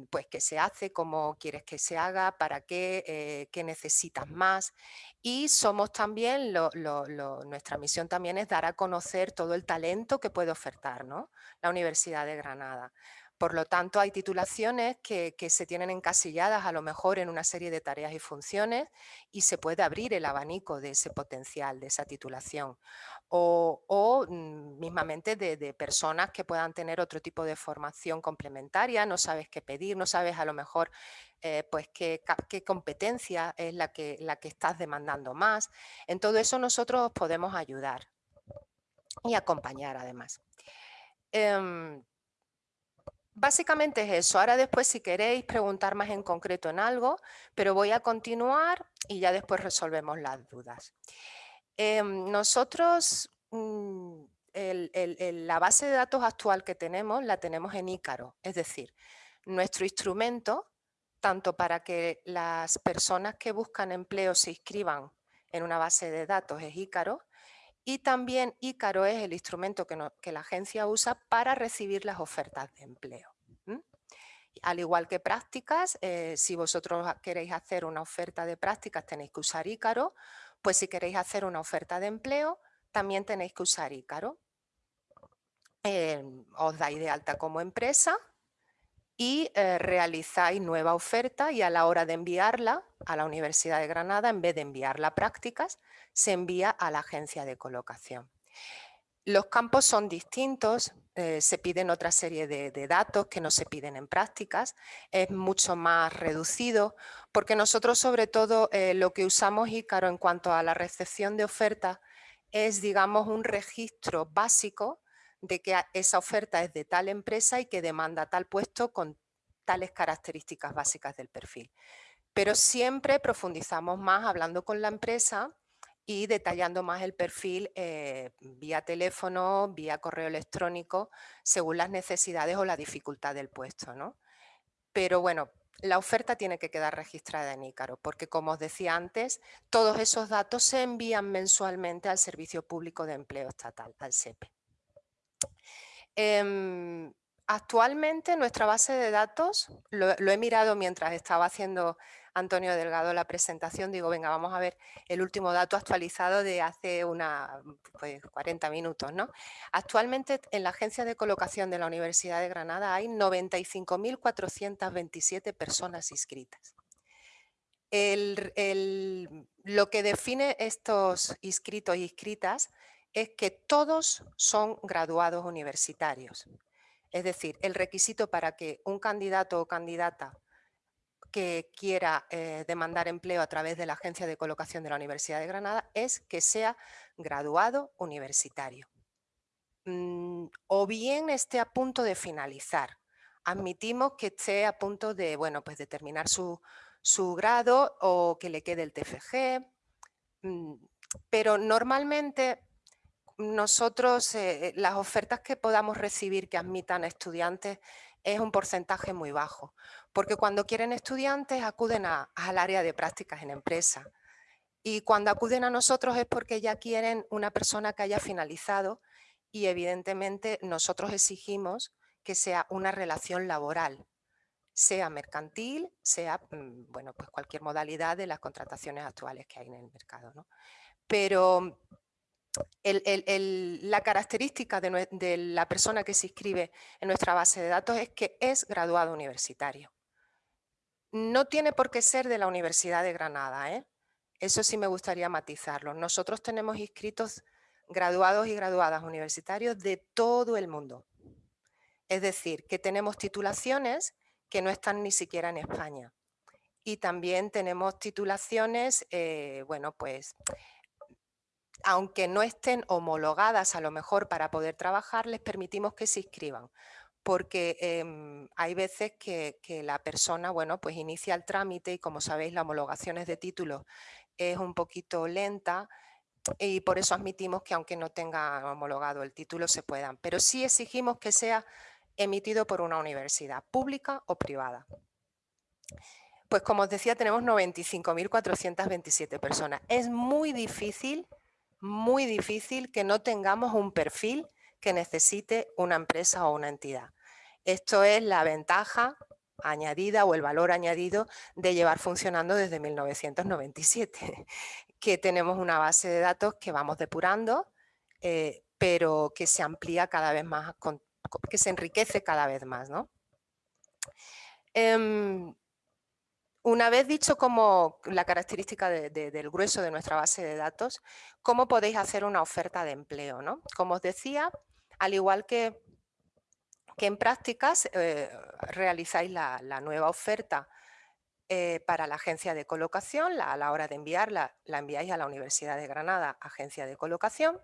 pues qué se hace, cómo quieres que se haga, para qué, eh, qué necesitas más. Y somos también, nuestra misión también es dar a conocer todo el talento que puede ofertar la Universidad de Granada. Por lo tanto, hay titulaciones que, se tienen encasilladas a lo mejor en una serie de tareas y funciones y se puede abrir el abanico de ese potencial, de esa titulación. O, mm, mismamente de, personas que puedan tener otro tipo de formación complementaria, no sabes qué pedir, no sabes a lo mejor eh, pues qué, competencia es la que, la que estás demandando más. En todo eso nosotros podemos ayudar y acompañar además. Em, Básicamente es eso. Ahora después si queréis preguntar más en concreto en algo, pero voy a continuar y ya después resolvemos las dudas. Em, nosotros, mm, la base de datos actual que tenemos la tenemos en Ícaro, es decir, nuestro instrumento, tanto para que las personas que buscan empleo se inscriban en una base de datos es Ícaro, y también Ícaro es el instrumento que, la agencia usa para recibir las ofertas de empleo. Al igual que prácticas, eh, si vosotros queréis hacer una oferta de prácticas tenéis que usar Ícaro, pues si queréis hacer una oferta de empleo también tenéis que usar Ícaro. Em, os dais de alta como empresa y eh, realizáis nueva oferta y a la hora de enviarla a la Universidad de Granada, en vez de enviarla a prácticas, se envía a la agencia de colocación. Los campos son distintos, eh, se piden otra serie de, datos que no se piden en prácticas, es mucho más reducido, porque nosotros sobre todo eh, lo que usamos Ícaro en cuanto a la recepción de ofertas es digamos un registro básico de que esa oferta es de tal empresa y que demanda tal puesto con tales características básicas del perfil. Pero siempre profundizamos más hablando con la empresa y detallando más el perfil eh, vía teléfono, vía correo electrónico, según las necesidades o la dificultad del puesto. ¿no? Pero bueno, la oferta tiene que quedar registrada en Ícaro, porque como os decía antes, todos esos datos se envían mensualmente al Servicio Público de Empleo Estatal, al SEPE. Em, actualmente nuestra base de datos, lo, he mirado mientras estaba haciendo Antonio Delgado la presentación, digo, venga, vamos a ver el último dato actualizado de hace una, pues, 40 minutos. ¿no? Actualmente en la agencia de colocación de la Universidad de Granada hay 95.427 personas inscritas. lo que define estos inscritos y inscritas es que todos son graduados universitarios. Es decir, el requisito para que un candidato o candidata que quiera eh, demandar empleo a través de la Agencia de Colocación de la Universidad de Granada es que sea graduado universitario. Mm, o bien esté a punto de finalizar. Admitimos que esté a punto de, bueno, pues de terminar su, grado o que le quede el TFG, mm, pero normalmente nosotros, eh, las ofertas que podamos recibir que admitan estudiantes es un porcentaje muy bajo porque cuando quieren estudiantes acuden al área de prácticas en empresa. Y cuando acuden a nosotros es porque ya quieren una persona que haya finalizado y evidentemente nosotros exigimos que sea una relación laboral, sea mercantil, sea mm, bueno, pues cualquier modalidad de las contrataciones actuales que hay en el mercado. Pero la característica de, la persona que se inscribe en nuestra base de datos es que es graduado universitario. No tiene por qué ser de la Universidad de Granada, ¿eh? eso sí me gustaría matizarlo. Nosotros tenemos inscritos graduados y graduadas universitarios de todo el mundo. Es decir, que tenemos titulaciones que no están ni siquiera en España. Y también tenemos titulaciones, eh, bueno, pues, aunque no estén homologadas a lo mejor para poder trabajar, les permitimos que se inscriban porque em, hay veces que, la persona, bueno, pues inicia el trámite y como sabéis la homologación de títulos es un poquito lenta y por eso admitimos que aunque no tenga homologado el título se puedan, pero sí exigimos que sea emitido por una universidad pública o privada. Pues como os decía, tenemos 95.427 personas. Es muy difícil, muy difícil que no tengamos un perfil que necesite una empresa o una entidad. Esto es la ventaja añadida o el valor añadido de llevar funcionando desde 1997, que tenemos una base de datos que vamos depurando, eh, pero que se amplía cada vez más, que se enriquece cada vez más. Em, una vez dicho como la característica del grueso de nuestra base de datos, ¿cómo podéis hacer una oferta de empleo? ¿no? Como os decía, al igual que, que en prácticas, eh, realizáis la, nueva oferta eh, para la agencia de colocación, a la hora de enviarla, la enviáis a la Universidad de Granada, agencia de colocación,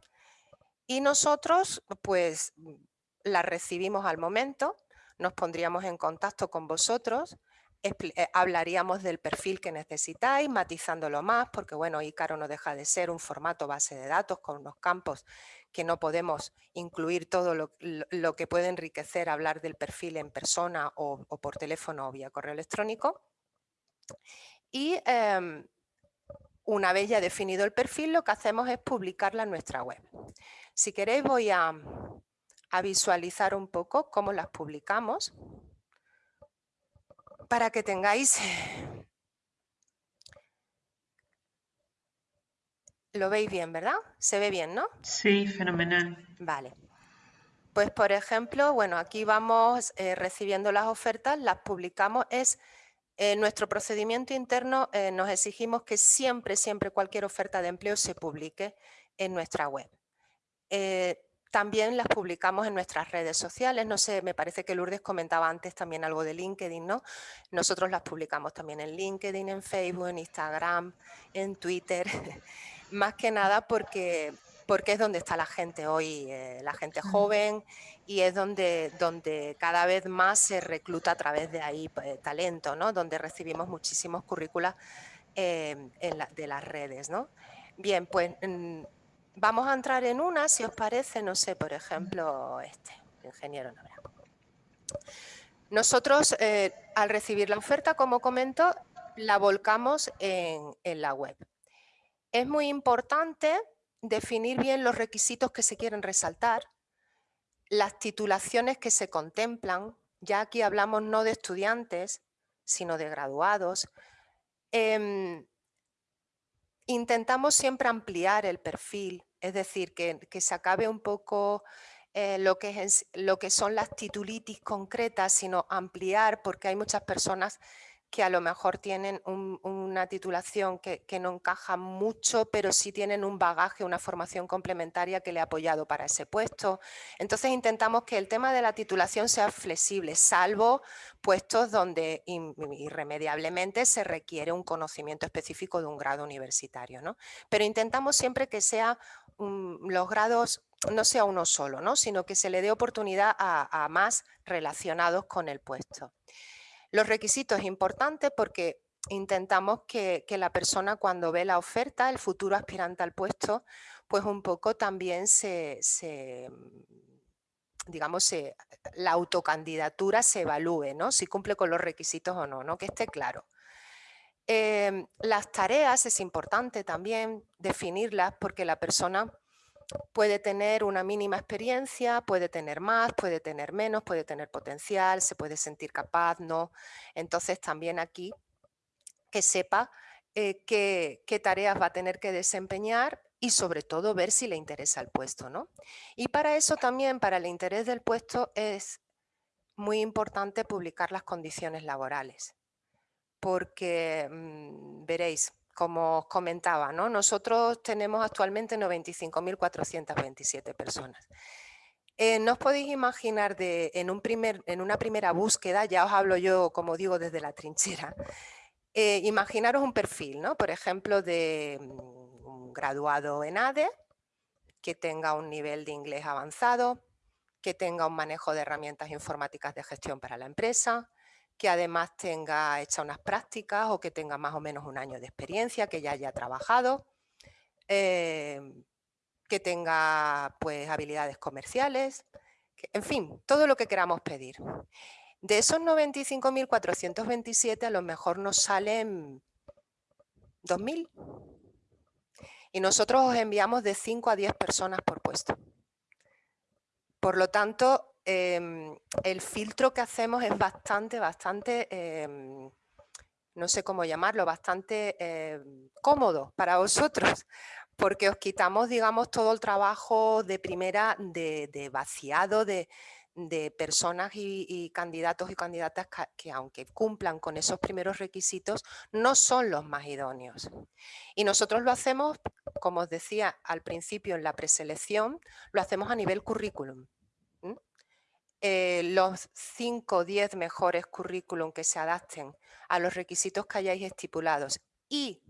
y nosotros pues la recibimos al momento, nos pondríamos en contacto con vosotros, hablaríamos del perfil que necesitáis, matizándolo más, porque bueno, Ícaro no deja de ser un formato base de datos con unos campos que no podemos incluir todo lo, que puede enriquecer hablar del perfil en persona o, por teléfono o vía correo electrónico. Y em, una vez ya definido el perfil, lo que hacemos es publicarla en nuestra web. Si queréis voy a visualizar un poco cómo las publicamos para que tengáis Lo veis bien, ¿verdad? Se ve bien, ¿no? Sí, fenomenal. Vale. Pues, por ejemplo, bueno, aquí vamos eh, recibiendo las ofertas, las publicamos. Es eh, nuestro procedimiento interno, eh, nos exigimos que siempre, siempre cualquier oferta de empleo se publique en nuestra web. También las publicamos en nuestras redes sociales, no sé, me parece que Lourdes comentaba antes también algo de LinkedIn, ¿no? Nosotros las publicamos también en LinkedIn, en Facebook, en Instagram, en Twitter. más que nada porque, porque es donde está la gente hoy, eh, la gente joven, y es donde, donde cada vez más se recluta a través de ahí pues, talento, ¿no? donde recibimos muchísimos currículas eh, de las redes. ¿no? Bien, pues mm, vamos a entrar en una, si os parece, no sé, por ejemplo, este, ingeniero Nosotros, eh, al recibir la oferta, como comento, la volcamos en, en la web. Es muy importante definir bien los requisitos que se quieren resaltar, las titulaciones que se contemplan, ya aquí hablamos no de estudiantes, sino de graduados. Em, intentamos siempre ampliar el perfil, es decir, que, se acabe un poco eh, lo, que es, lo que son las titulitis concretas, sino ampliar, porque hay muchas personas que a lo mejor tienen una titulación que, no encaja mucho, pero sí tienen un bagaje, una formación complementaria que le ha apoyado para ese puesto. Entonces intentamos que el tema de la titulación sea flexible, salvo puestos donde irremediablemente se requiere un conocimiento específico de un grado universitario. ¿no? Pero intentamos siempre que sea los grados no sea uno solo, ¿no? sino que se le dé oportunidad a, a más relacionados con el puesto. Los requisitos importantes porque intentamos que, la persona cuando ve la oferta, el futuro aspirante al puesto, pues un poco también se, digamos, la autocandidatura se evalúe, ¿no? Si cumple con los requisitos o no, ¿no? Que esté claro. Em, las tareas es importante también definirlas porque la persona puede tener una mínima experiencia, puede tener más, puede tener menos, puede tener potencial, se puede sentir capaz, ¿no? Entonces también aquí que sepa eh, qué, tareas va a tener que desempeñar y sobre todo ver si le interesa el puesto, ¿no? Y para eso también, para el interés del puesto, es muy importante publicar las condiciones laborales, porque mm, veréis, como os comentaba, ¿no? nosotros tenemos actualmente 95.427 personas. Eh, no os podéis imaginar de, en, una primera búsqueda, ya os hablo yo, como digo, desde la trinchera, eh, imaginaros un perfil, por ejemplo, de mm, un graduado en ADE, que tenga un nivel de inglés avanzado, que tenga un manejo de herramientas informáticas de gestión para la empresa, que además tenga hecha unas prácticas o que tenga más o menos un año de experiencia, que ya haya trabajado, em, que tenga pues habilidades comerciales, en fin, todo lo que queramos pedir. De esos 95.427 a lo mejor nos salen 2.000 y nosotros os enviamos de 5 a 10 personas por puesto. Por lo tanto, Em, el filtro que hacemos es bastante, bastante, em, no sé cómo llamarlo, bastante em, cómodo para vosotros, porque os quitamos, digamos, todo el trabajo de primera de, vaciado de, personas y, candidatos y candidatas que, aunque cumplan con esos primeros requisitos, no son los más idóneos. Y nosotros lo hacemos, como os decía al principio en la preselección, lo hacemos a nivel currículum. Eh, los 5 o 10 mejores currículum que se adapten a los requisitos que hayáis estipulados y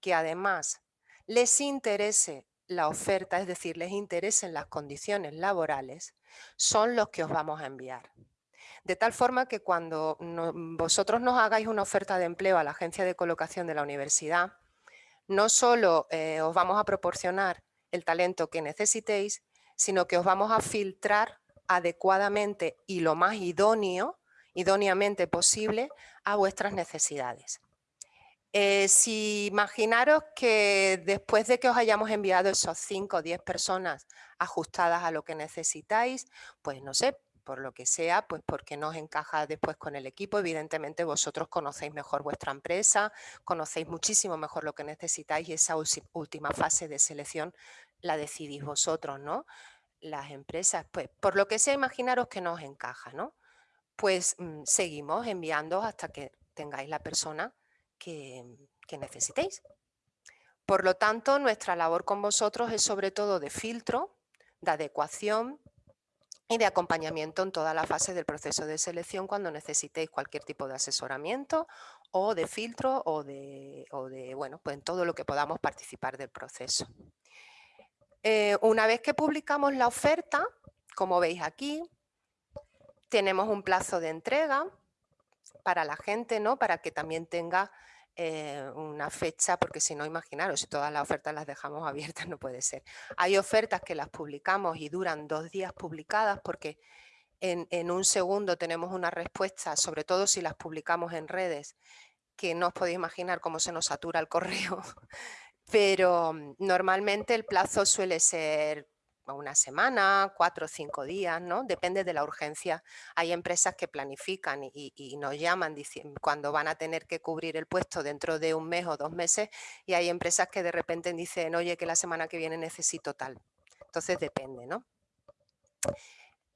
que además les interese la oferta, es decir, les interesen las condiciones laborales, son los que os vamos a enviar. De tal forma que cuando vosotros nos hagáis una oferta de empleo a la agencia de colocación de la universidad, no solo eh, os vamos a proporcionar el talento que necesitéis, sino que os vamos a filtrar adecuadamente y lo más idóneo, idóneamente posible a vuestras necesidades. Eh, si imaginaros que después de que os hayamos enviado esos 5 o 10 personas ajustadas a lo que necesitáis, pues no sé, por lo que sea, pues porque no os encaja después con el equipo, evidentemente vosotros conocéis mejor vuestra empresa, conocéis muchísimo mejor lo que necesitáis y esa última fase de selección la decidís vosotros, ¿no? Las empresas, pues por lo que sea, imaginaros que no os encaja, ¿no? Pues mm, seguimos enviando hasta que tengáis la persona que, que necesitéis. Por lo tanto, nuestra labor con vosotros es sobre todo de filtro, de adecuación y de acompañamiento en toda la fase del proceso de selección cuando necesitéis cualquier tipo de asesoramiento o de filtro o de, o de bueno, pues en todo lo que podamos participar del proceso. Eh, una vez que publicamos la oferta, como veis aquí, tenemos un plazo de entrega para la gente, ¿no? para que también tenga eh, una fecha, porque si no, imaginaros, si todas las ofertas las dejamos abiertas no puede ser. Hay ofertas que las publicamos y duran dos días publicadas porque en, en un segundo tenemos una respuesta, sobre todo si las publicamos en redes, que no os podéis imaginar cómo se nos satura el correo pero mm, normalmente el plazo suele ser una semana, cuatro o cinco días, ¿no? Depende de la urgencia. Hay empresas que planifican y, nos llaman cuando van a tener que cubrir el puesto dentro de un mes o dos meses y hay empresas que de repente dicen, oye, que la semana que viene necesito tal. Entonces depende, ¿no?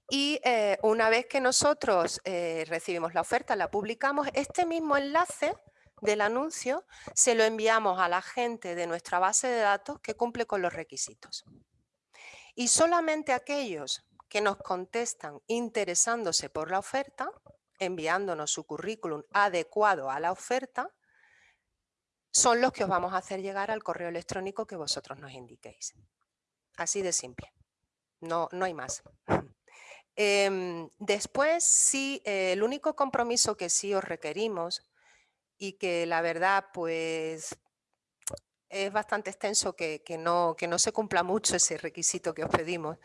Y eh, una vez que nosotros eh, recibimos la oferta, la publicamos, este mismo enlace del anuncio se lo enviamos a la gente de nuestra base de datos que cumple con los requisitos. Y solamente aquellos que nos contestan interesándose por la oferta, enviándonos su currículum adecuado a la oferta, son los que os vamos a hacer llegar al correo electrónico que vosotros nos indiquéis. Así de simple. No, no hay más. Em, después, sí, el único compromiso que sí os requerimos y que la verdad, pues, es bastante extenso que, no, que no se cumpla mucho ese requisito que os pedimos,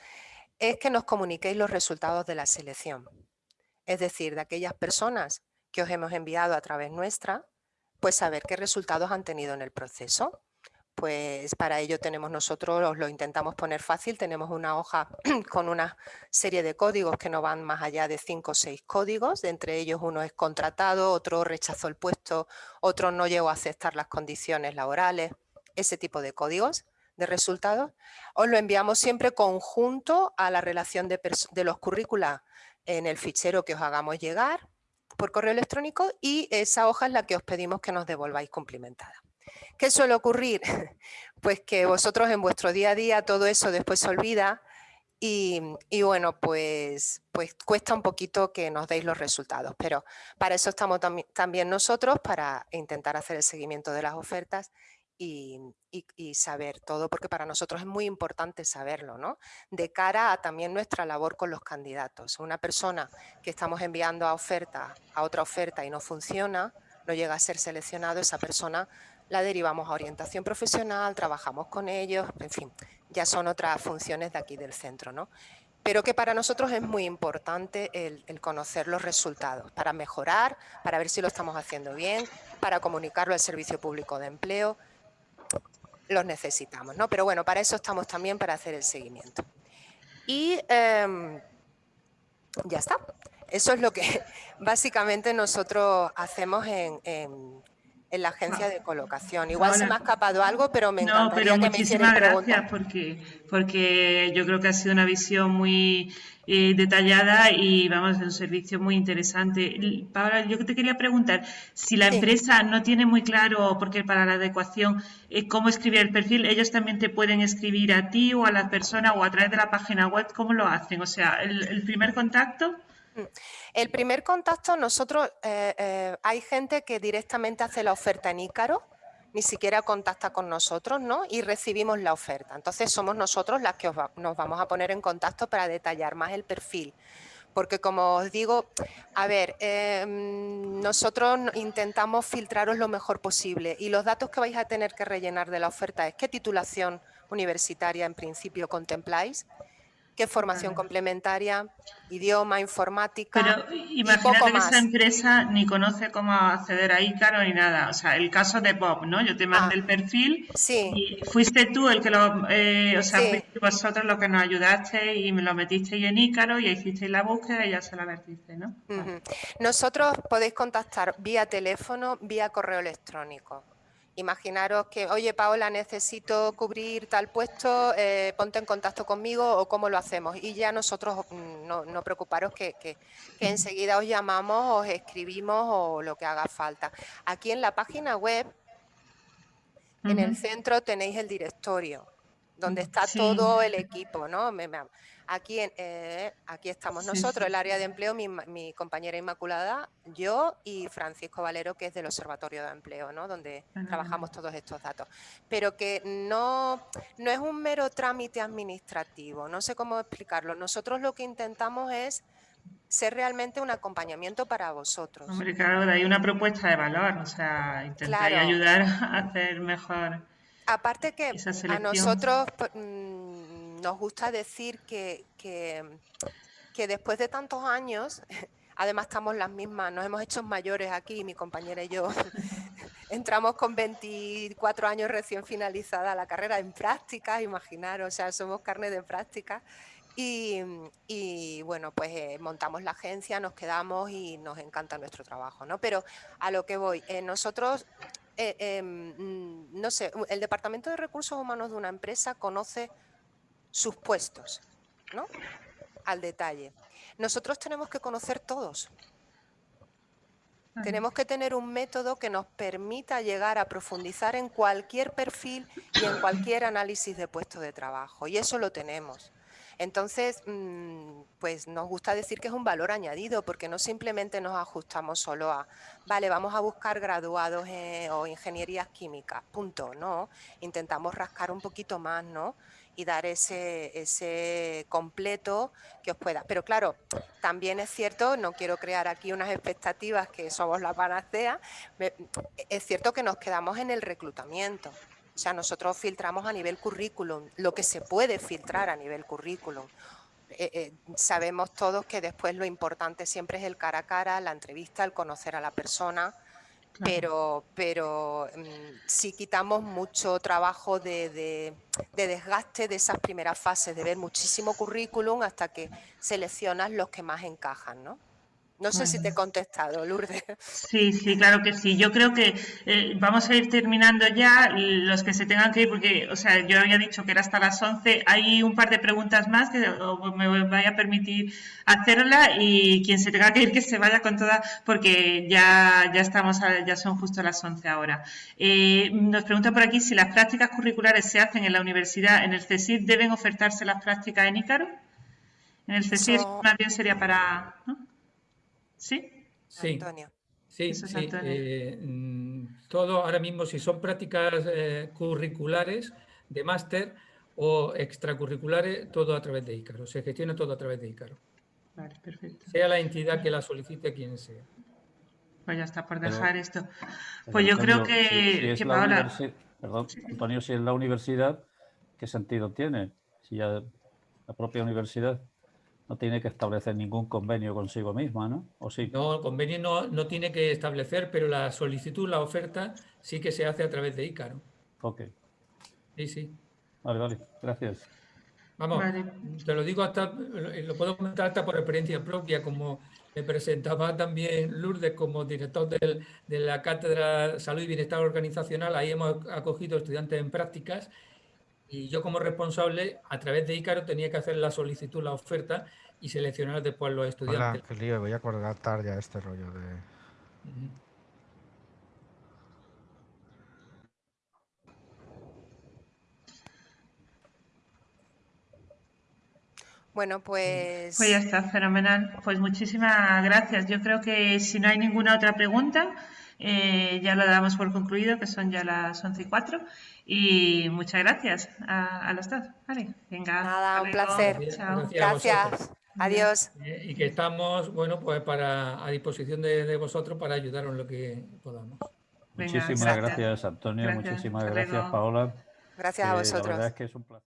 es que nos comuniquéis los resultados de la selección. Es decir, de aquellas personas que os hemos enviado a través nuestra, pues saber qué resultados han tenido en el proceso. Pues para ello tenemos nosotros, os lo intentamos poner fácil, tenemos una hoja con una serie de códigos que no van más allá de cinco o seis códigos, de entre ellos uno es contratado, otro rechazó el puesto, otro no llegó a aceptar las condiciones laborales, ese tipo de códigos de resultados. Os lo enviamos siempre conjunto a la relación de, de los currícula en el fichero que os hagamos llegar por correo electrónico y esa hoja es la que os pedimos que nos devolváis cumplimentada. ¿Qué suele ocurrir? Pues que vosotros en vuestro día a día todo eso después se olvida y, bueno, pues, pues cuesta un poquito que nos deis los resultados, pero para eso estamos también nosotros, para intentar hacer el seguimiento de las ofertas y, saber todo, porque para nosotros es muy importante saberlo, ¿no? De cara a también nuestra labor con los candidatos. Una persona que estamos enviando a oferta, a otra oferta y no funciona, no llega a ser seleccionado, esa persona la derivamos a orientación profesional, trabajamos con ellos, en fin, ya son otras funciones de aquí del centro, ¿no? Pero que para nosotros es muy importante el, conocer los resultados para mejorar, para ver si lo estamos haciendo bien, para comunicarlo al Servicio Público de Empleo, los necesitamos, ¿no? Pero bueno, para eso estamos también para hacer el seguimiento. Y em, ya está. Eso es lo que básicamente nosotros hacemos en, en la agencia de colocación. Igual se me ha escapado algo, pero me encantaría no, pero muchísimas gracias porque, porque yo creo que ha sido una visión muy eh, detallada y vamos, a un servicio muy interesante. Paola, yo te quería preguntar, si la empresa no tiene muy claro, porque para la adecuación, eh, cómo escribir el perfil, ellos también te pueden escribir a ti o a la persona o a través de la página web, ¿cómo lo hacen? O sea, el primer contacto... Mm. El primer contacto, nosotros, eh, eh, hay gente que directamente hace la oferta en Ícaro, ni siquiera contacta con nosotros, ¿no? Y recibimos la oferta. Entonces somos nosotros las que nos vamos a poner en contacto para detallar más el perfil. Porque como os digo, a ver, em, nosotros intentamos filtraros lo mejor posible y los datos que vais a tener que rellenar de la oferta es qué titulación universitaria en principio contempláis, qué formación complementaria, idioma, informática. Pero imagínate que esa empresa ni conoce cómo acceder a Ícaro ni nada. O sea, el caso de Bob, ¿no? Yo te mandé ah, el perfil sí. y fuiste tú el que lo, eh, o sea, fuiste vosotros los que nos ayudaste y me lo metiste en Ícaro y hicisteis la búsqueda y ya se la vertiste, ¿no? Nosotros podéis contactar vía teléfono, vía correo electrónico. Imaginaros que, oye Paola, necesito cubrir tal puesto, eh, ponte en contacto conmigo o cómo lo hacemos. Y ya nosotros, mm, no, preocuparos que, enseguida os llamamos, os escribimos o lo que haga falta. Aquí en la página web, en el centro tenéis el directorio, donde está todo el equipo, ¿no? Aquí, eh, aquí estamos nosotros, el área de empleo, mi, compañera Inmaculada, yo y Francisco Valero, que es del Observatorio de Empleo, ¿no? donde trabajamos todos estos datos. Pero que no, no es un mero trámite administrativo, no sé cómo explicarlo. Nosotros lo que intentamos es ser realmente un acompañamiento para vosotros. Hombre, claro, hay una propuesta de valor, o sea, intentar ayudar a hacer mejor. Aparte que a nosotros pues, mm, nos gusta decir que, que, después de tantos años, además estamos las mismas, nos hemos hecho mayores aquí, mi compañera y yo, entramos con 24 años recién finalizada la carrera en práctica, imaginar, o sea, somos carne de práctica. Y, bueno, pues eh, montamos la agencia, nos quedamos y nos encanta nuestro trabajo, ¿no? Pero a lo que voy, eh, nosotros, eh, em, no sé, el Departamento de Recursos Humanos de una empresa conoce sus puestos, ¿no? al detalle. Nosotros tenemos que conocer todos. Tenemos que tener un método que nos permita llegar a profundizar en cualquier perfil y en cualquier análisis de puesto de trabajo. Y eso lo tenemos. Entonces, mm, pues nos gusta decir que es un valor añadido porque no simplemente nos ajustamos solo a, vale, vamos a buscar graduados o ingenierías químicas, punto, no. Intentamos rascar un poquito más, ¿no? y dar ese, ese completo que os pueda. Pero claro, también es cierto, no quiero crear aquí unas expectativas que somos la panacea, es cierto que nos quedamos en el reclutamiento. O sea, nosotros filtramos a nivel currículum, lo que se puede filtrar a nivel currículum. Eh, eh, sabemos todos que después lo importante siempre es el cara a cara, la entrevista, el conocer a la persona, pero, pero mm, sí quitamos mucho trabajo de, de, desgaste de esas primeras fases, de ver muchísimo currículum hasta que seleccionas los que más encajan, ¿no? No sé si te he contestado, Lourdes. Sí, sí, claro que sí. Yo creo que eh, vamos a ir terminando ya los que se tengan que ir, porque, o sea, yo había dicho que era hasta las 11. Hay un par de preguntas más que me vaya a permitir hacerla y quien se tenga que ir que se vaya con toda, porque ya, ya estamos, ya son justo las 11 ahora. Eh, nos pregunta por aquí si las prácticas curriculares se hacen en la universidad, en el CSIC, ¿deben ofertarse las prácticas en ICARO? En el CSIC más bien sería para... ¿Sí? Sí. Antonio. Sí, sí. Eh, mm, todo ahora mismo, si son prácticas eh, curriculares de máster o extracurriculares, todo a través de Ícaro. Se gestiona todo a través de Ícaro. Vale, perfecto. Sea la entidad que la solicite quien sea. Pues ya está por dejar esto. Pues yo creo que, Perdón, Antonio, si es la universidad, ¿qué sentido tiene? Si ya la propia universidad no tiene que establecer ningún convenio consigo misma, ¿no? ¿O sí? No, el convenio no, no, tiene que establecer, pero la solicitud, la oferta, sí que se hace a través de ICARO. Ok. Sí, sí. Vale, vale. Gracias. Vamos, te lo digo hasta, lo puedo comentar hasta por experiencia propia, como me presentaba también Lourdes como director del, de la Cátedra Salud y Bienestar Organizacional, ahí hemos acogido estudiantes en prácticas y yo como responsable, a través de Ícaro, tenía que hacer la solicitud, la oferta y seleccionar después los estudiantes. Hola, qué lío, voy a cortar ya este rollo de... Bueno, pues... Pues ya está, fenomenal. Pues muchísimas gracias. Yo creo que si no hay ninguna otra pregunta, eh, ya lo damos por concluido, que son ya las 11 y 4. Y muchas gracias a, los dos. Vale, venga. Nada, un placer. Gracias. Adiós. Eh, y que estamos, bueno, pues para a disposición de, vosotros para ayudaros en lo que podamos. muchísimas gracias, Antonio. Muchísimas gracias, Paola. Gracias a vosotros. La verdad es que es un placer.